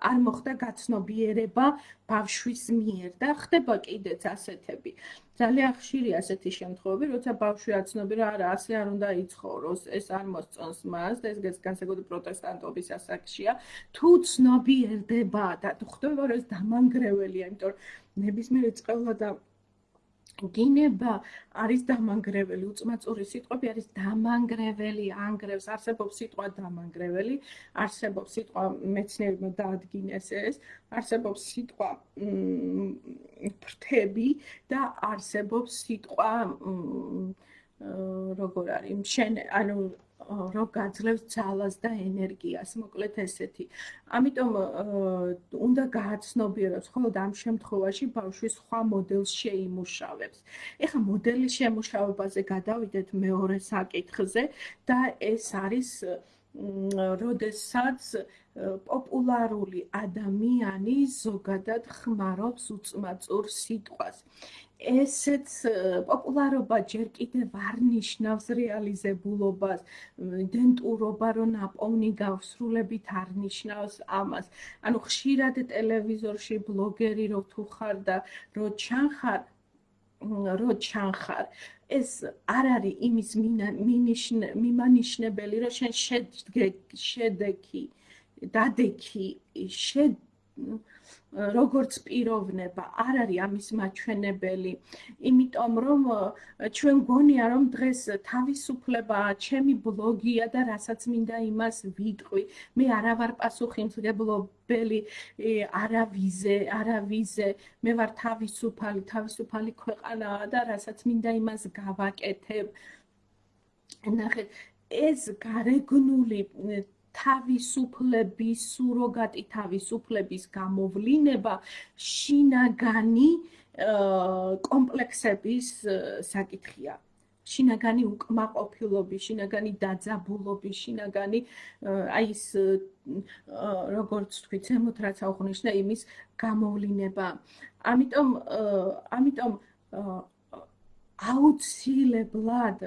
არ მოხდა გაცნობიერება ბავშვის მიერ და ხდება კიდეც ასეთები. ძალიან ხშირია ასეთი შემთხვევები, როცა ბავშვი აცნობი რა არა, ასე არ უნდა იცხოვროს, ეს არ მოსწონს მას და ეს განსაკუთრებით პროტესტანტობის ასაკშია. თუ ცნობიერდება და ხდება რომ ეს დამანგრეველია, იმიტომ რომ ნებისმიერი წყევლა და გინება არის დამანგრეველი, უწმაწური სიტყვები არის დამანგრეველი, ანგრევს, არსებობს სიტყვა დამანგრეველი, არსებობს სიტყვა მეცნიერებმა დაადგინეს ეს, არსებობს სიტყვა ფრთები და არსებობს სიტყვა როგორ არის, შენ ანუ რო გაძლევს ძალას და ენერგიას, მოკლედ ესეთი. ამიტომ უნდა გააცნობიეროს, ხოლო ამ შემთხვევაში ბავშვი სხვა მოდელს შეიმუშავებს. ეხლა მოდელის შემუშავებაზე გადავიდეთ მეორე საკითხზე და ეს არის როდესაც პოპულარული ადამიანი ზოგადად ხმარობს უწმაწურ სიტყვას. ესეც პოპულარობა ჯერ კიდევ არ ნიშნავს რეალიზებულობას, იდენტურობა რო ნაპოვნი გავსრულებით არ ნიშნავს ამას. ანუ ხშირად ტელევიზორში ბლოგერი რო თუ ხარ და რო ჩანხარ რო ჩანხარ ეს არ არის იმის მიმანიშნებელი რომ შენ შედეგი დადექი შედ როგორც პიროვნება არ არის ამის მაჩვენებელი. იმიტომ რომ ჩვენ გონია რომ დღეს თავისუფლება ჩემი ბლოგია და რასაც მინდა იმას ვიტყვი. მე არა ვარ პასუხისმგებლობელი არავიზე არავიზე. მე ვარ თავისუფალი თავისუფალი ქვეყანაა და რასაც მინდა იმას გავაკეთებ. ნახეთ ეს გარეგნული თავისუფლების სუროგატი თავისუფლების გამოვლინება შინაგანი კომპლექსების საკითხია. შინაგანი უკმაყოფილობის, შინაგანი დაძაბულობის, შინაგანი აი ეს როგორც თქვი, ზემოთ რაც აღნიშნა იმის გამოვლინება. ამიტომ ამიტომ აუცილებლად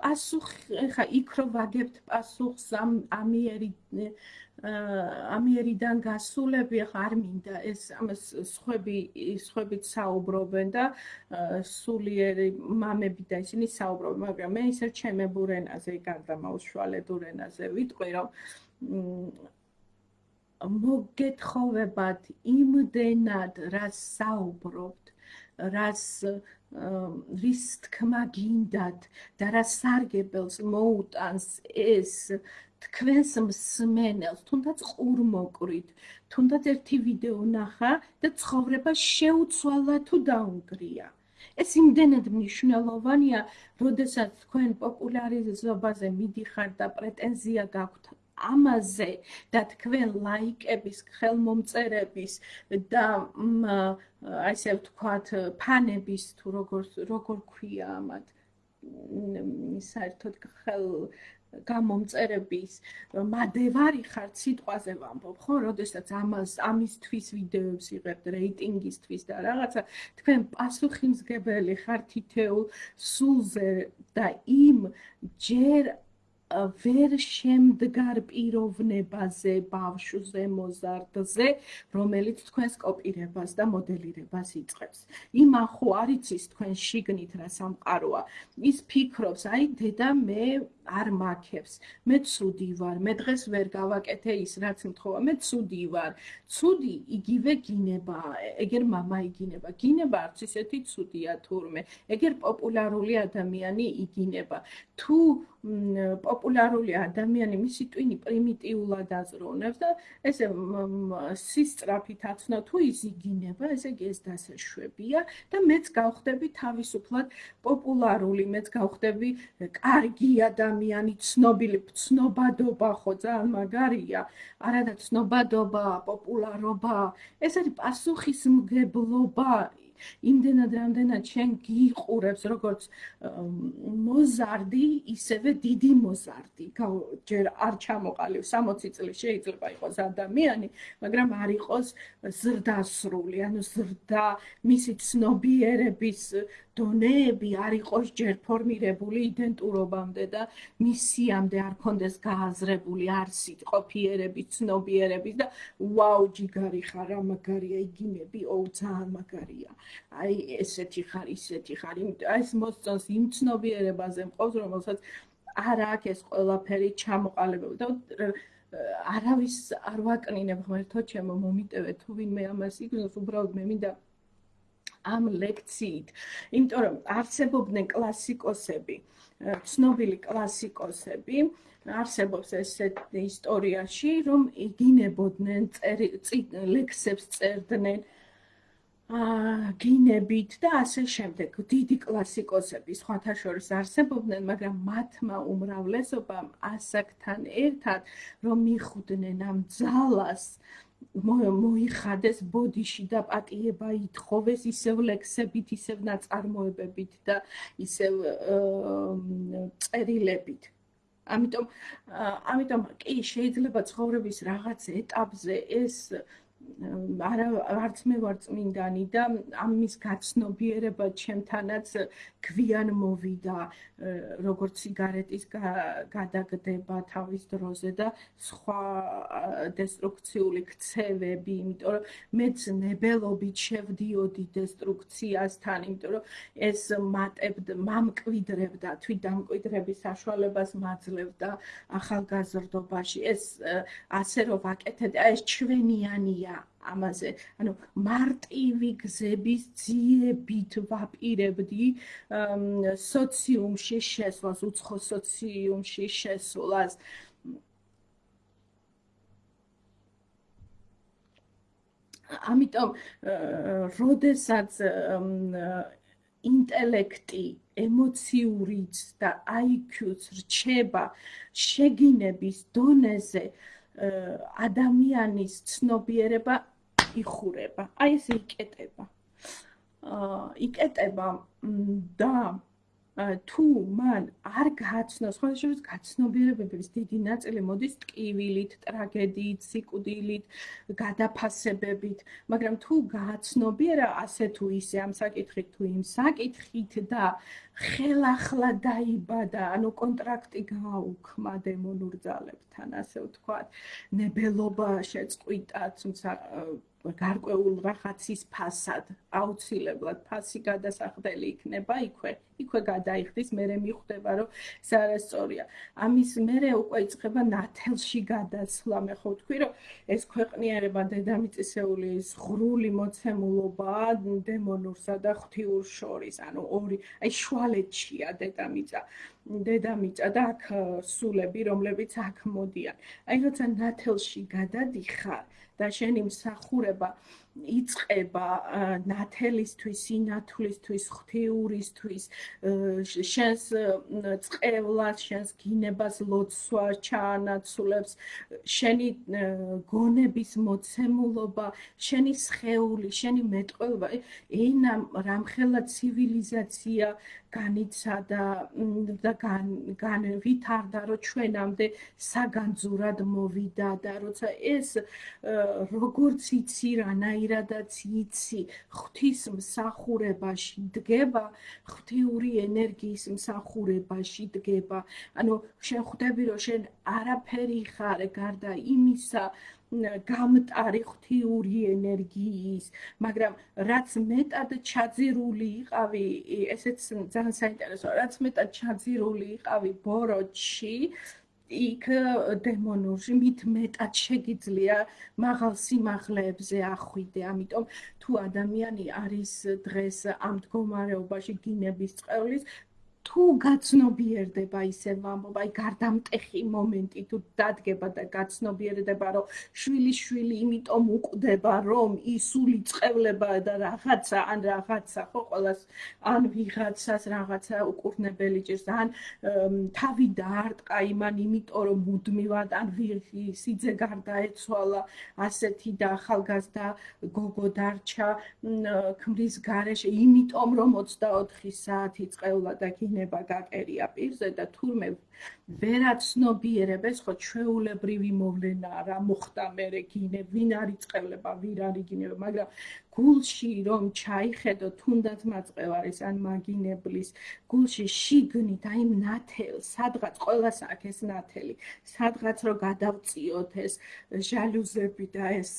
პასუხი ხა იქ რო ვაგებთ პასუხს ამ ამიერი ამიერიდან გასულები ხა არ მინდა ეს ამას სხვები სხვებით საუბრობენ და სულიერი მამები და ისინი საუბრობენ მაგრამ მე ისე ჩემებურ ენაზე გარდამაუშვალებულ ენაზე ვიტყვი რომ მოგეთხოვებათ იმდენად რა საუბრობთ რას რის თქმა გინდათ და რა სარგებელს მოუტანს ეს თქვენს მსმენელს თუნდაც ყურმოყრით თუნდაც ერთი ვიდეო ნახა და ცხოვრება შეუცვალა თუ დაუნგრია ეს იმდენად მნიშვნელოვანია როდესაც თქვენ პოპულარიზობაზე მიდიხართ და პრეტენზია გაქვთ ამაზე და თქვენ ლაიკების, ხელმომწერების და ასე ვთქვათ, ფანების თუ როგორ როგორ ქვია ამათ საერთოდ ხელ გამომწერების მადევარი ხართ სიტყვაზე ვამბობ, ხო? როდესაც ამას ამისთვის ვიდეოებს იღებთ რეიტინგისთვის და რაღაცა თქვენ პასუხისმგებელი ხართ თითეულ სულზე და იმ ჯერ ვერ შემდგარ პიროვნებაზე, ბავშვზე, მოზარდზე, რომელიც თქვენს კოპირებას და მოდელირებას იწყებს. იმა ხო არიცის თქვენ შიგნით რა სამყაროა. ის ფიქრობს, აი დედა მე არ მაქებს. მე ცუდი ვარ, მე დღეს ვერ გავაკეთე ის, რაც მთხოვა. მე ცუდი ვარ. ცუდი იგივე გინება, ეგერ мама იგინება. გინება არც ისეთი ცუდია თურმე. ეგერ პოპულარული ადამიანი იგინება. თუ პოპულარული ადამიანი მისი ტვინი პრიმიტიულად აზროვნებს და ესე სისტრაფით აცნო თუ ის იგინება, ესე იგი ეს დასაშვებია და მეც გავხდები თავისუფლად პოპულარული, მეც გავხდები კარგი ადამიანი, ცნობილი, ცნობადობა ხო ძალიან მაგარია, არადა ცნობადობა, პოპულარობა, ეს არის პასუხისმგებლობა იმდენად რამდენად შენ გიყურებს როგორც მოზარდი, ისევე დიდი მოზარდი. ჯერ არ ჩამოყალიბ 60 წლის შეიძლება იყოს ადამიანი, მაგრამ არ იყოს ზრდასრული, ანუ ზრდა მისი ცნობიერების დონეები არ იყოს ჯერ ფორმირებული იდენტურობამდე და მისიამდე არ კონდეს გააზრებული არსით ყოფიერების, ცნობიერების და ვაუ ჯიგარი ხარ, მაგარია იგინები, ოუ ძალიან მაგარია. აი ესეთი ხარ, ისეთი ხარ, იმიტომ აი ეს მოსწონს იმ ცნობიერებაზე მყავს, რომელსაც არ აქვს ეს ყველაფერი ჩამოყალიბებული. და არავის არ ვაკნინებ ღმერთო ჩემო მომიტევე თუ ვინმე ამას იგნოს უბრალოდ მე მინდა ამ ლექციით, იმიტომ რომ არსებობდნენ კლასიკოსები, ცნობილი კლასიკოსები, არსებობს ესეთ ისტორიაში, რომ იგინებოდნენ ლექსებს წერდნენ გინებით და ასე შემდეგ. დიდი კლასიკოსები სხვათა შორის არსებობდნენ, მაგრამ მათმა უმრავლესობამ ასაკთან ერთად რომ მიხვდნენ ამ ძალას მოიხადეს ბოდიში და პატიება ითხოვეს ისევ ლექსებით, ისევ ნაწარმოებებით და ისევ წერილებით. ამიტომ ამიტომ კი შეიძლება ცხოვრების რაღაც ეტაპზე ეს არა არც მე ვარ წმინდანი და ამის გაცნობიერება ჩემთანაც გვიან მოვიდა როგორც სიგარეტის გადაგდება თავის დროზე და სხვა დესტრუქციული ქცევები, იმიტომ რომ მეც ნებელობით შევდიოდი დესტრუქციასთან, იმიტომ რომ ეს მატებდა, მამკვიდრებდა, თვით დამკვიდრების საშუალებას მაძლევდა ახალგაზრდობაში. ეს ასე რომ ვაკეთებ, ეს ჩვენიანია ამაზე. ანუ მარტივი გზების ძიებით ვაპირებდი სოციუმში შესვლას უცხო სოციუმში შესვლას. ამიტომ როდესაც ინტელექტი ემოციურიც და IQ-ც რჩება შეგინების დონეზე ადამიანის ცნობიერება იხურება. აი ეს იკეტება. აა იკეტება და თუ მან არ გააცნოს, ხო შეიძლება გაცნობიერებების დიდი ნაწილი მოდის ტკივილით, ტრაგედიით, სიკვდილით, გადაფასებებით, მაგრამ თუ გააცნობიერა ასე თუ ისე ამ საკითხით თუ იმ საკითხით და ხელახლა დაიბადა, ანუ კონტრაქტი გააუქმა დემონურ ძალებთან, ასე ვთქვათ, ნებელობა შეწყვიტა, თუმცა გარკვეულ რაღაცის ფასად აუცილებლად ფასი გადასახდელი იქნება იქვე იქვე გადაიხდის მე მიხვდება რომ ეს არასწორია ამის მერე უკვე იწყება ნათელში გადასვლა მე ხო ვთქვი რომ ეს ქვეყნიერება დედამიწისეული ღრული მოცემულობა დემონურსა და ღვთიურ შორის ანუ ორი აი შუალეთშია დედამიწა დედამიწა და აქ სულები რომლებიც აქ მოდიან. აი როცა ნათელში გადადიხარ და შენი მსახურება იწება ნათელისთვის, სინათლისთვის, ღვთიურისთვის, შენს წყევლას, შენს გინებას ლოცვა ჩაანაცვლებს, შენი გონების მოცემულობა, შენი სხეული, შენი მეტყველება, ენა რამხელა ცივილიზაცია განიცადა და გან ვითარდა რომ ჩვენამდე საგანძურად მოვიდა და როცა ეს როგორც იცი რანაირადაც იცი ღვთის მსახურებაში დგება ღვთიური ენერგიის მსახურებაში დგება. ანუ შენ ხვდები რომ შენ არაფერი ხარ გარდა იმისა გამტარი ღვთიური ენერგიის, მაგრამ რაც მეტად ჩაძირული იყავი, ესეც ძალიან საინტერესოა, რაც მეტად ჩაძირული იყავი ბოროტში, იქ დემონურში მით მეტად შეგიძლია მაღალ სიმაღლეებზე ახვიდე, ამიტომ თუ ადამიანი არის დღეს ამ მდგომარეობაში გინების წყევლის თუ გაცნობიერდება ისე ვამბობ, აი გარდამტეხი მომენტი თუ დადგება და გაცნობიერდება, რომ შვილი შვილი იმიტომ უკვდება, რომ ის სული წევლება და რაღაცა ან რაღაცა ხო ყოველას ან ვიღაცას რაღაცა უკურნებელი ჭირს, ან თავი დაარტყა იმან იმიტომ რომ მუდმივად ან ვიღი სიძე გარდაეცვალა, ასეთი და ახალგაზრდა გოგო დარჩა ქმრის გარეშე, იმიტომ რომ 24 საათი წევლა და გინება გაკერია პირზე და თურმე ვერაცნობიერებს ხო ჩვეულებრივი მოვლენა რა მოხდა მე გინე ვინ არის წევლება ვინ არის გინება მაგრამ გულში რომ ჩაიხედო თუნდაც მაწყევარის ან მაგინებლის გულში შიგნით აი ნათელ სადღაც ყოველას აქ ეს ნათელი სადღაც რომ გადავწიოთ ეს ჟალუზები და ეს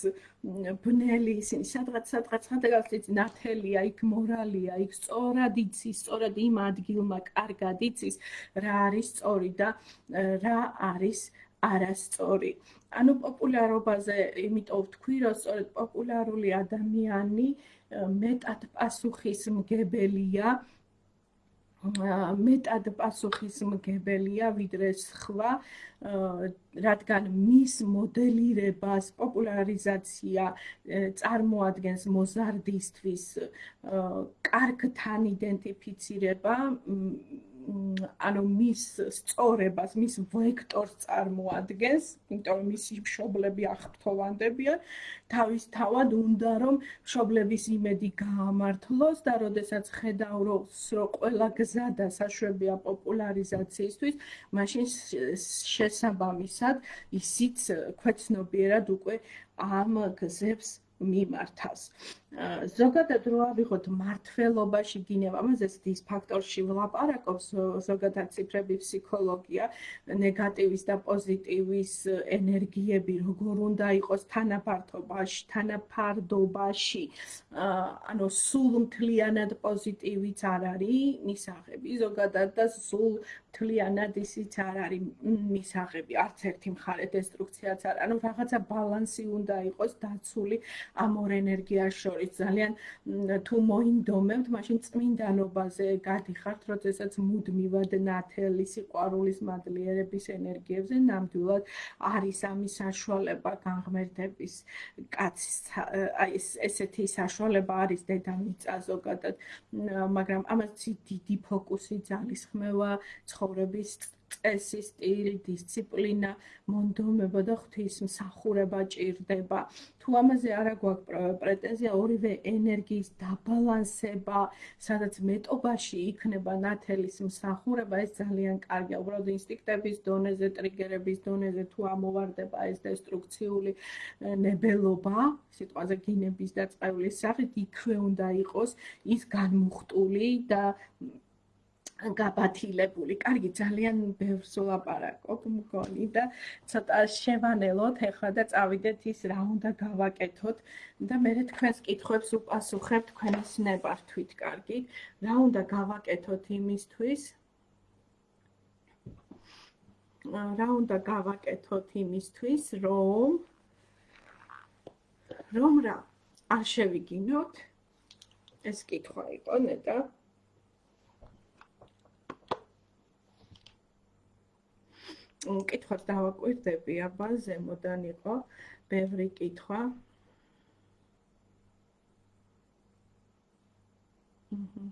ბნელი ისინი სადღაც სადღაც სადღაც ნათელია იქ მორალია იქ სწორად იცის სწორად იმ ადგილმა კარგად იცის რა არის სწორი და რა არის არასწორი. ანუ პოპულარობაზე იმიტომ ვთქვი, რომ სწორედ პოპულარული ადამიანი მეტად პასუხისმგებელია მეტად პასუხისმგებელია ვიდრე სხვა, რადგან მის მოდელირებას პოპულარიზაცია წარმოადგენს მოზარდისთვის კარგთან იდენტიფიცირება ანუ მის სწორებას, მის ვექტორს წარმოადგენს, იმიტომ რომ მისი მშობლები აღფრთოვანდებიან, თავისთავად უნდა რომ მშობლების იმედი გაამართლოს და როდესაც ხედავს, რომ ყველა გზა და საშვებია პოპულარიზაციისთვის, მაშინ შესაბამისად ისიც ქვეცნობიერად უკვე ამ გზებს მიმართავს. ზოგადად რო ავიღოთ მართლობაში გინევა, ამაზეც ის ფაქტორში ვლაპარაკობს ზოგადად ციფრები ფსიქოლოგია, ნეგატივის და პოზიტივის ენერგიები როგორ უნდა იყოს თანაფარდობაში, თანაფარდობაში. ანუ სულ მთლიანად პოზიტივიც არ არის მისაღები, ზოგადად და სულ მთლიანად ისიც არ არის მისაღები, არც ერთი მხარე დესტრუქციაც არ. ანუ რაღაცა ბალანსი უნდა იყოს დაცული ამ ორ ენერგიას შორის. ძალიან თუ მოინდომებთ, მაშინ წმინდანობაზე გადიხართ, როდესაც მუდმივად ნათელი სიყვარულის მადლიერების ენერგიებზე ნამდვილად არის ამის საშუალება განღმერთების კაცის აი ესეთი საშუალება არის დედამიწა ზოგადად, მაგრამ ამას დიდი ფოკუსი ძალისხმევა ცხოვრების წესი, სტილი, დისციპლინა, მონდომება და ღვთისმსახურება ჭირდება. თუ ამაზე არა გვაქვს პრეტენზია, ორივე ენერგიის დაბალანსება, სადაც მეტობაში იქნება ნათელის მსახურება, ეს ძალიან კარგია. უბრალოდ ინსტინქტების დონეზე, ტრიგერების დონეზე თუ ამოვარდება ეს დესტრუქციული ნებელობა, სიტყვაზე გინების და წყევლის სახით, იქვე უნდა იყოს ის განმუხტული და გაბათილებული. კარგი, ძალიან ბევრს ვლაპარაკობ მგონი და ცოტა შევანელოთ ახლა და წავიდეთ ის რა უნდა გავაკეთოთ და მე თქვენს კითხვებს უპასუხებ თქვენის ნებართვით. კარგი, რა უნდა გავაკეთოთ იმისთვის? რა უნდა გავაკეთოთ იმისთვის, რომ რომ რა არ შევიგინოთ? ეს კითხვა იყო ნეტა. კითხვას დავაკვირდები, აბა ზემოდან იყო ბევრი კითხვა. აჰა.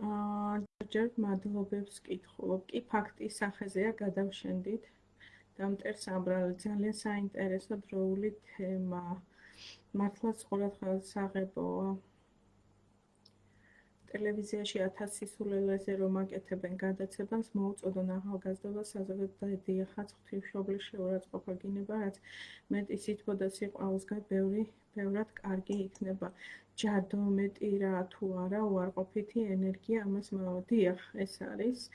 აა ჯერ მადლობებს კითხულობ. კი ფაქტის სახეზეა გადავშენდით. დამტერ სამბრალო ძალიან საინტერესო დროული თემა. მართლაც ყურადღებას აღებოა. ტელევიზიაში 1000 სისულელეზე რომ აკეთებენ გადაცემას, მოუწოდონ ახალგაზრდობა საზოგადო და დიახაც ღვთისმშობლის შეურაცხყოფა გინება, რაც მეტი სითბო და სიყვარულსგან ბევრი ბევრად კარგი იქნება. ჯადო მეტი რა თუ არა უარყოფითი ენერგია ამას მოვდიახ, ეს არის.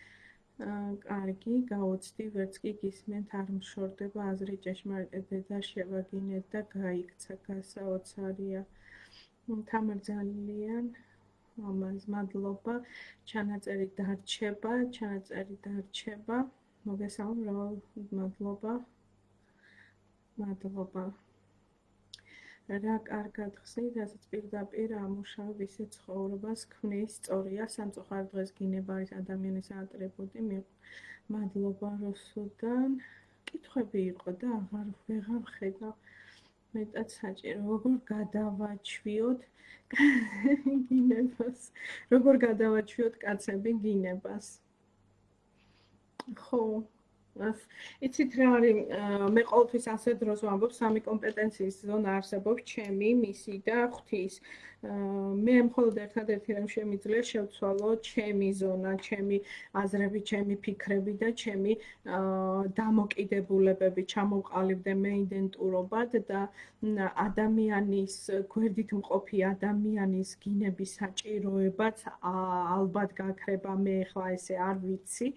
კარგი, გაუცდი, ვერც კი გისმენთ, არ მშორდება აზრი ჭეშმარიტ და შევაგინეთ და გაიქცა გასაოცარია. თამარ ძალიან ამას მადლობა. ჩანაწერი დარჩება, ჩანაწერი დარჩება. მოგესალმებით, მადლობა. მადლობა. რა კარგად ხსნით, რასაც პირდაპირ ამუშავებ ისე ცხოვრებას ქმნის სწორია, სამწუხაროდ დღეს გინება არის ადამიანის ატრიბუტი. მადლობა როსუდან. კითხვები იყო და აღარ ვეღარ ხედავ. მეტად საჭირო. როგორ გადავაჩვიოთ გინებას? როგორ გადავაჩვიოთ კაცები გინებას? ხო იცით რა არის მე ყოველთვის ასე დროს ვამბობ სამი კომპეტენციის ზონა არსებობს ჩემი მისი და ღვთის. მე მხოლოდ ერთადერთი რამ შემიძლია შევცვალო ჩემი ზონა, ჩემი აზრები, ჩემი ფიქრები და ჩემი დამოკიდებულებები, ჩამოვყალიბდე მე იდენტურობად და ადამიანის გვერდით მყოფი ადამიანის გინების საჭიროებაც ალბათ გაქრება მე ხლა ესე არ ვიცი,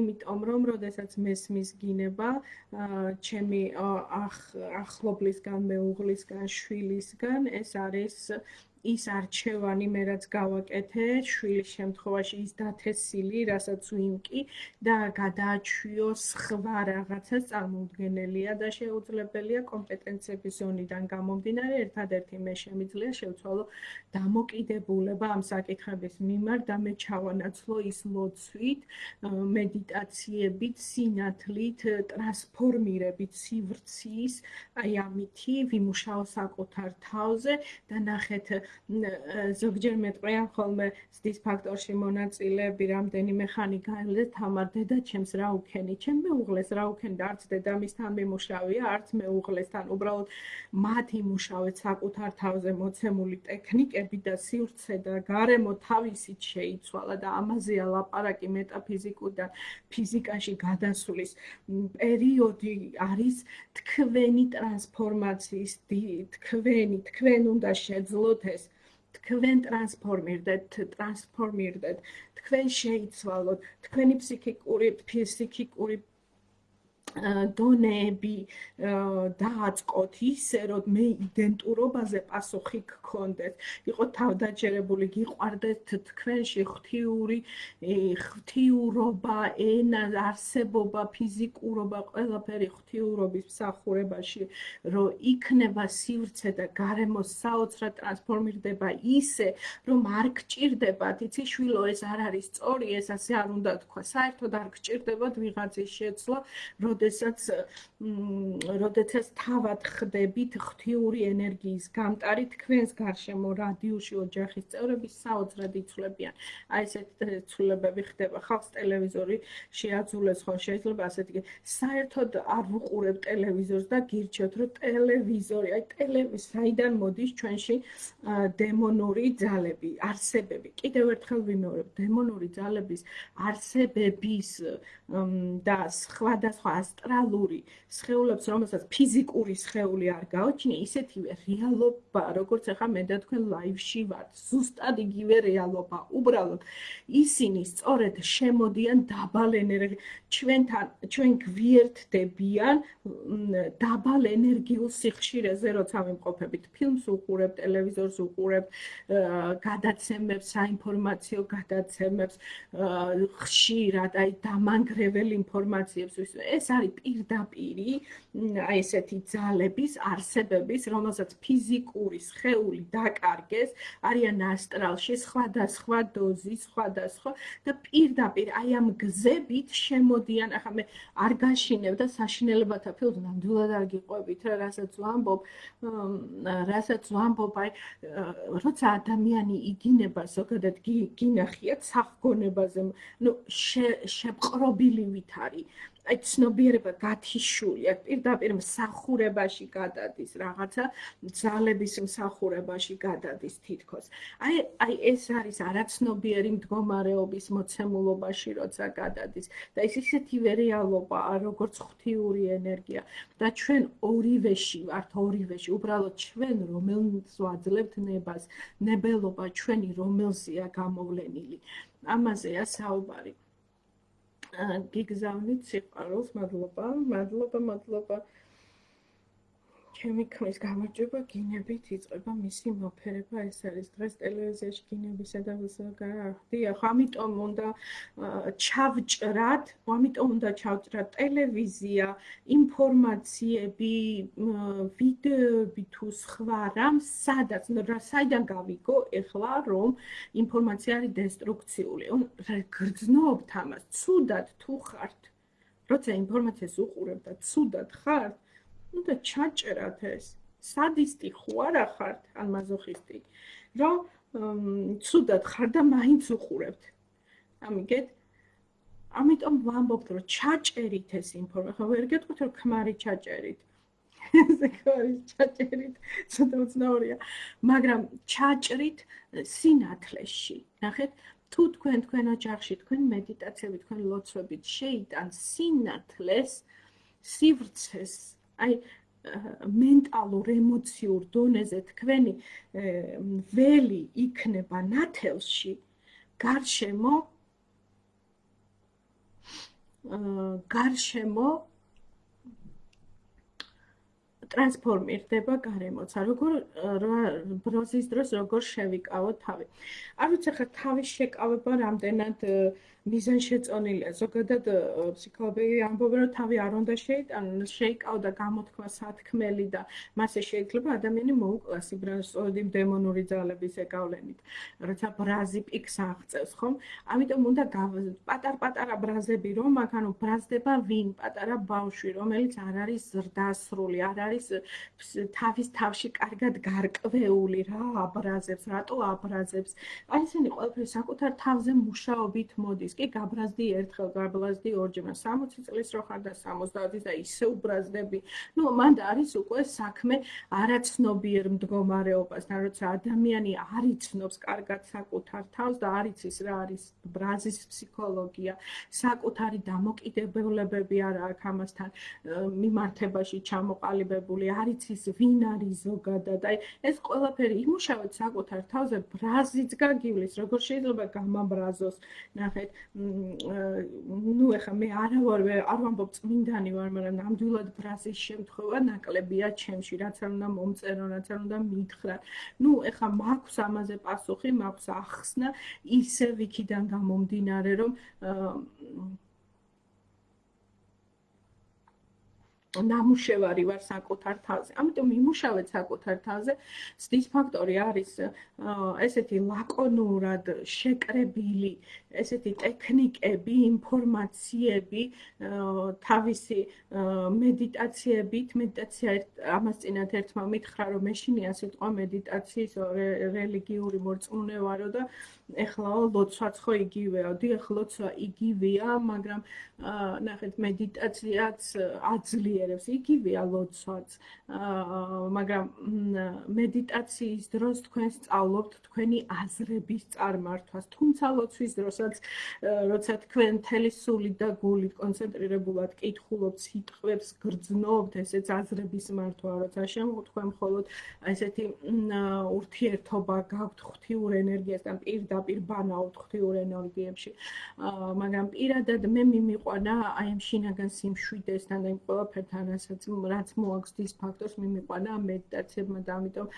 იმიტომ რომ როდესაც მესმის გინება ჩემი ახლობლისგან, მეუღლისგან, შვილისგან ეს არის ის არჩევანი მე რაც გავაკეთე შვილის შემთხვევაში ის დათესილი, რასაც ვიმკი და გადააჩვიო სხვა რაღაცას წარმოუდგენელია და შეუძლებელია კომპეტენციების ზონიდან გამომდინარე ერთადერთი მე შემიძლია შევცვალო დამოკიდებულება ამ საკითხების მიმართ და მე ჩავანაცვლო ის ლოცვით, მედიტაციებით, სინათლით, ტრანსფორმირებით სივრცის, აი ამითი ვიმუშაო საკუთარ თავზე და ნახეთ ზოგჯერ მეტყვიან ხოლმე ზდის ფაქტორში მონაწილეები რამდენიმე ხანი გაელე თამარ დედა ჩემს რა უქენი? ჩემ მეუღლეს რა უქენი და არც დედამისთან მიმუშავია არც მეუღლესთან უბრალოდ მათ იმუშავეთ საკუთარ თავზე მოცემული ტექნიკები და სივრცე და გარემო თავისით შეიცვალა და ამაზეა ლაპარაკი მეტაფიზიკურიდან ფიზიკაში გადასulis პერიოდი არის თქვენი ტრანსფორმაციის თქვენი თქვენ უნდა შეძლოთ ეს თქვენ ტრანსფორმირდეთ, ტრანსფორმირდეთ, თქვენ შეიცვალოთ, თქვენი ფსიქიკური, ფიზიკური დონეები დააწყოთ ისე რომ მე იდენტურობაზე პასუხი გქონდეთ. იყო თავდაჯერებული, გიყვარდეთ თქვენში ღვთიური ღვთიურობა, ენა, არსებობა, ფიზიკურობა, ყველაფერი ღვთიურობის მსახურებაში, რომ იქნება სივრცე და გარემო საოცრად ტრანსფორმირდება ისე, რომ არ გჭირდებათ, იცი შვილო, ეს არ არის სწორი, ეს ასე არ უნდა თქვა. საერთოდ არ გჭირდებათ ვიღაცის შეცვლა, რომ როდესაც როდესაც თავად ხდებით ღვთიური ენერგიის გამტარი თქვენს გარშემო რადიუში ოჯახის წევრები საოცრად იცვლებიან. აი ესეთ ცვლილებები ხდება ხალხს ტელევიზორი შეაძულეს ხო შეიძლება ასეთი საერთოდ არ ვუყურებ ტელევიზორს და გირჩევთ რომ ტელევიზორი აი ტელევიზ საიდან მოდის ჩვენში დემონური ძალები არსებები კიდევ ერთხელ ვიმეორებ დემონური ძალების არსებების და სხვადასხვა ასტრალური სხეულებს, რომელსაც ფიზიკური სხეული არ გააჩნია, ისეთივე რეალობა, როგორც ახლა მე და თქვენ ლაივში ვართ, ზუსტად იგივე რეალობა. უბრალოდ ისინი სწორედ შემოდიან დაბალ ენერგიულ ჩვენთან, ჩვენ გვიერთდებიან დაბალ ენერგიულ სიხშირეზე, როცა ვიმყოფებით ფილმს უყურებ, ტელევიზორს უყურებ, გადაცემებს, საინფორმაციო გადაცემებს, ხშირად აი დამანგრეველ ინფორმაციებს ეს არის პირდაპირი აი ესეთი ძალების არსებების, რომელსაც ფიზიკური სხეული დაკარგეს, არიან ასტრალში სხვადასხვა დოზი, სხვადასხვა და პირდაპირ აი ამ გზებით შემოდიან, ახლა მე არ გაშინებ და საშინელებათა ფილმს ნამდვილად არ გიყვებით რა, რასაც ვამბობ, რასაც ვამბობ, აი როცა ადამიანი იგინება ზოგადად გინახიათ სახგონებაზე, ნუ შეპყრობილივით არის აი ცნობიერება გათიშული, აი პირდაპირ მსახურებაში გადადის რაღაცა, ძალების მსახურებაში გადადის თითქოს. აი აი ეს არის არაცნობიერი მდგომარეობის მოცემულობაში, როცა გადადის და ეს ისეთივე რეალობაა, როგორც ღვთიური ენერგია და ჩვენ ორივეში ვართ, ორივეში, უბრალოდ ჩვენ რომელს ვაძლევთ ნებას, ნებელობა ჩვენი რომელზეა გამოვლენილი. ამაზეა საუბარი. გიგზავნით სიყვარულს, მადლობა, მადლობა, მადლობა. ჩემი ქმრის გამარჯვება გინებით იწყება მისი მოფერება. ეს არის დღეს ტელევიზიაში გინებისა და დიახ ამიტომ უნდა ჩავჭრათ ამიტომ უნდა ჩავჭრათ ტელევიზია ინფორმაციები ვიდეოები თუ სხვა რამ სადაც საიდან გავიგო ეხლა რომ ინფორმაცია არის დესტრუქციული. გრძნობთ ამას ცუდად თუ ხართ? როცა ინფორმაციას უყურებთ და ცუდად ხართ უნდა ჩაჭერათ ეს სადისტი ხო არა ხართ ან მაზოხისტი რომ ცუდად ხარ და მაინც უყურებთ ამიგეთ ამიტომ ვამბობთ რომ ჩაჭერით ეს ინფორმაცია ვერ გეტყვით რომ ქმარი ჩაჭერით ესე ქარი ჩაჭერით ცოტა უცნაურია მაგრამ ჩაჭრით სინათლეში ნახეთ თუ თქვენ თქვენ ოჯახში თქვენ მედიტაციები თქვენ ლოცვებით შეიტან სინათლეს სივრცეს აი მენტალურ ემოციურ დონეზე თქვენი ველი იქნება ნათელში გარშემო გარშემო ტრანსფორმირდება გარემოცა როგორ ბროზის დროს როგორ შევიკავო თავი. არ ვიცი ხა თავის შეკავება რამდენად მიზანშეწონილია. ზოგადად ფსიქოლოგები ამბობენ, რომ თავი არ უნდა შეიტანონ, შეიკავდა გამოთქმა სათქმელი და მასე შეიძლება ადამიანი მოუკლას იბრასოდი დემონური ძალების ეკავლენით. როცა ბრაზი პიქს აღწევს, ხომ? ამიტომ უნდა პატარ-პატარა ბრაზები რომ აქ ანუ ბრაზდება ვინ? პატარა ბავშვი, რომელიც არ არის ზრდასრული, არ არის თავის თავში კარგად გარკვეული რა აბრაზებს, რატო აბრაზებს? აი ესენი ყველაფერი საკუთარ თავზე მუშაობით მოდის. კი გაბრაზდი ერთხელ, გაბრაზდი ორჯერ, 60 წლის რო ხარ და 70 და ისე უბრაზდები. ნუ მან არის უკვე საქმე არაცნობიერ მდგომარეობასთან, როცა ადამიანი არიცნობს კარგად საკუთარ თავს და არიცის რა არის ბრაზის ფსიქოლოგია, საკუთარი დამოკიდებულებები არა აქვს ამასთან მიმართებაში ჩამოყალიბებული, არიცის ვინ არის ზოგადად. აი ეს ყველაფერი იმუშავეთ საკუთარ თავზე ბრაზიც გაგივლის, როგორ შეიძლება გამაბრაზოს. ნახეთ, ნუ ეხა მე არა ვარ არ ვამბობ წმინდანი ვარ, მაგრამ ნამდვილად ბრაზის შემთხვევა ნაკლებია ჩემში, რაც არ უნდა მომწერო, რაც არ უნდა მითხრა. ნუ ეხა მაქვს ამაზე პასუხი, მაქვს ახსნა ისევ იქიდან გამომდინარე, რომ ნამუშევარი ვარ საკუთარ თავზე. ამიტომ იმუშავეთ საკუთარ თავზე. სდის ფაქტორი არის ესეთი ლაკონურად შეკრებილი, ესეთი ტექნიკები, ინფორმაციები, თავისი მედიტაციებით, მედიტაცია ამას წინათ ერთმა მითხრა, რომ მეშინია სიტყვა მედიტაციის რელიგიური მორწმუნევარო და ეხლა ლოცვაც ხო იგივეა. დიახ, ლოცვა იგივეა, მაგრამ ნახეთ მედიტაციაც აძლიერებს, იგივეა ლოცვაც. მაგრამ მედიტაციის დროს თქვენ სწავლობთ თქვენი აზრების წარმართვას, თუმცა ლოცვის დროსაც როცა თქვენ თელი სული და გული კონცენტრირებულად კითხულობთ სიტყვებს, გრძნობთ ესეც აზრების მართვა, როცა შემოთქვენ მხოლოდ ესეთი ურთიერთობა გაქვთ ღვთიურ ენერგიასთან პირდა პირდაპირ ბანაოთ ღვთიურ ენერგიებში. მაგრამ პირადად მე მიმიყვანა აი ამ შინაგან სიმშვიდესთან და იმ თან რასაც რაც მოაქვს დის ფაქტორს მიმიყვანა ამ მედიტაციებმა და ამიტომ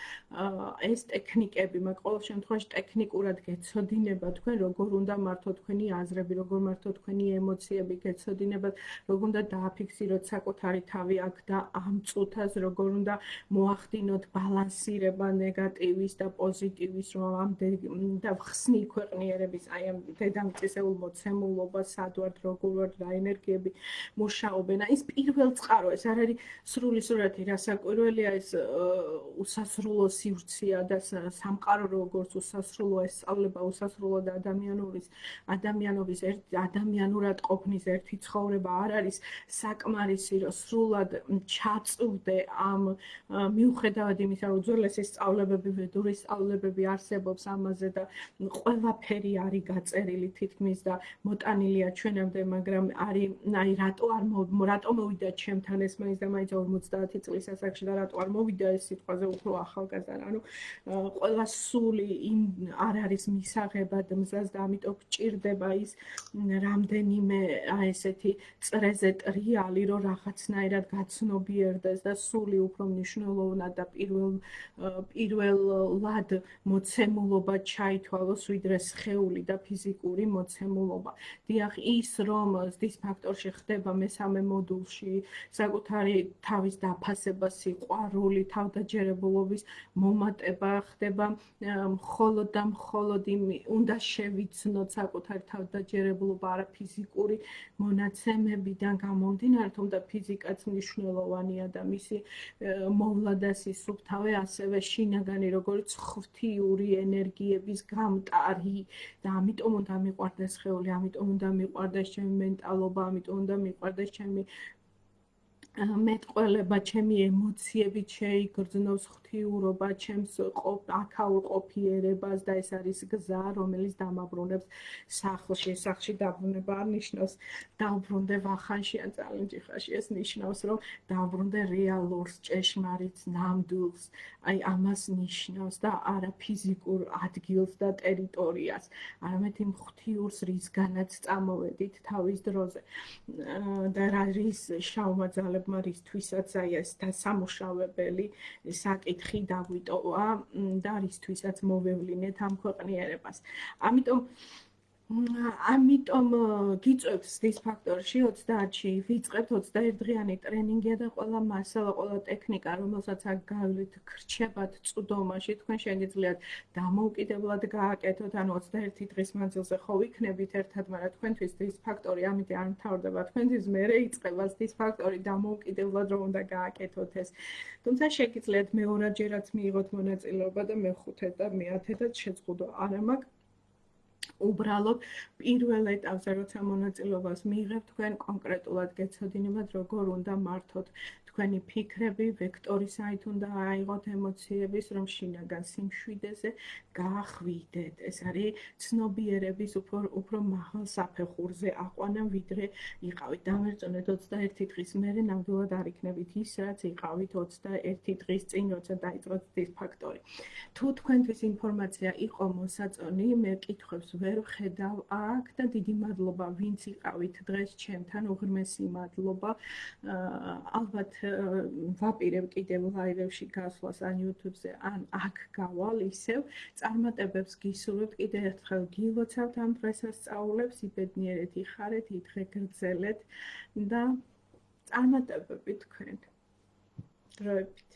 ეს ტექნიკები მაგ ყოველ შემთხვევაში ტექნიკურად გეცოდინება თქვენ როგორ უნდა მართო თქვენი აზრები, როგორ მართო თქვენი ემოციები, გეცოდინებათ, როგორ უნდა დააფიქსიროთ საკუთარი თავი აქ და ამ წუთას როგორ უნდა მოახდინოთ ბალანსირება ნეგატივის და პოზიტივის რომ ამ და ხსნი ქვეყნიერების აი ამ დედამიწისეულ მოცემულობას სად ვართ, როგორ ვართ, რა ენერგიები მუშაობენ. აი ეს პირველ წყაროა წყარო ეს არ არის სრული სურათი რასაკვირველია ეს უსასრულო სივრცეა და სამყარო როგორც უსასრულო ეს სწავლება უსასრულო და ადამიანურის ადამიანობის ერთ ადამიანურად ყოფნის ერთი ცხოვრება არ არის საკმარისი რომ სრულად ჩაწვდე ამ მიუხედავად იმისა რომ უძველესი სწავლებები ვედური სწავლებები არსებობს ამაზე და ყველაფერი არის გაწერილი თითქმის და მოტანილია ჩვენამდე, მაგრამ არის აი რატო არ რატო მოვიდა ჩემთან ჩემთან ესმაინს და მაინც 50 წლის ასაკში და რატო არ მოვიდა ეს სიტყვაზე უფრო ახალგაზრდა ანუ ყველა სული იმ არ არის მისაღებად მზას და ამიტომ გჭირდება ის რამდენიმე აი ესეთი წრეზე ტრიალი რომ რაღაცნაირად გაცნობიერდეს და სული უფრო მნიშვნელოვნად და პირველ პირველად მოცემულობა ჩაითვალოს ვიდრე სხეული და ფიზიკური მოცემულობა. დიახ, ის რომ ზის ფაქტორში ხდება მესამე მოდულში საკუთარი თავის დაფასება, სიყვარული, თავდაჯერებულობის მომატება ხდება. მხოლოდ და მხოლოდ იმ უნდა შევიცნოთ საკუთარი თავდაჯერებულობა არა ფიზიკური მონაცემებიდან გამომდინარე, თუმცა ფიზიკაც მნიშვნელოვანია და მისი მოვლა და სისუფთავე ასევე შინაგანი როგორც ღვთიური ენერგიების გამტარი და ამიტომ უნდა მიყვარდეს ხეული, ამიტომ უნდა მიყვარდეს ჩემი მენტალობა, ამიტომ უნდა მიყვარდეს ჩემი მეტყველება, ჩემი ემოციები შეიგრძნოს ღვთიურობა, ჩემს აქაურ ყოფიერებას და ეს არის გზა, რომელიც დამაბრუნებს სახლში, სახლში დაბრუნება არ ნიშნავს დაბრუნდე ვახანში ან წალენჯიხაში, ეს ნიშნავს, რომ დაბრუნდე რეალურს, ჭეშმარიტ ნამდვილს, აი ამას ნიშნავს და არა ფიზიკურ ადგილს და ტერიტორიას, არამედ იმ ღვთიურს, რისგანაც წამოვედით თავის დროზე. და რის შაუმაძალებ მეგობრებმა რისთვისაც აი ეს და სამუშავებელი საკითხი დაგვიტოვა და რისთვისაც მოვევლინეთ ამ ქვეყნიერებას. ამიტომ ამიტომ გიწევს ის ფაქტორში 30-ში ვიწყებთ 21 დღიანი ტრენინგი და ყველა მასალა, ყველა ტექნიკა, რომელსაც აქ გავლით, გრჩებათ წვდომაში, თქვენ შეგიძლიათ დამოუკიდებლად გააკეთოთ, ანუ 21 დღის მანძილზე ხო ვიქნებით ერთად, მაგრამ თქვენთვის ის ფაქტორი ამიტომ არ მთავრდება თქვენთვის, მე რეიწყება ის ფაქტორი დამოუკიდებლად რომ უნდა გააკეთოთ ეს. თუმცა შეგიძლიათ მეორადჯერაც მიიღოთ მონაწილეობა და მეხუთე და მეათედაც შეწყვდო. არა მაქვს უბრალოდ პირველ ეტაპზე როცა მონაწილეობას მიიღებთ თქვენ კონკრეტულად გეცოდინებათ როგორ უნდა მართოთ თქვენი ფიქრები, ვექტორი საით უნდა აიღოთ ემოციების, რომ შინაგან სიმშვიდეზე გაახვიდეთ. ეს არის ცნობიერების უფრო უფრო მაღალ საფეხურზე აყვანა, ვიდრე იყავით დამერწონეთ 21 დღის მერე ნამდვილად არ იქნებით ის, რაც იყავით 21 დღის წინ, როცა დაიწყოთ ის ფაქტორი. თუ თქვენთვის ინფორმაცია იყო მოსაწონი, მე კითხვებს ვერ ვხედავ აქ და დიდი მადლობა, ვინც იყავით დღეს ჩემთან, უღრმესი მადლობა. ალბათ ვაპირებ კიდევ ლაივებში გასვლას ან YouTube-ზე, ან აქ გავალ ისევ, წარმატებებს გისურვებთ კიდევ ერთხელ გილოცავთ ამ დღესასწაულებს, იბედნიერეთ იხარეთ, ითხრე გრძელეთ და წარმატებები თქვენ. დროებით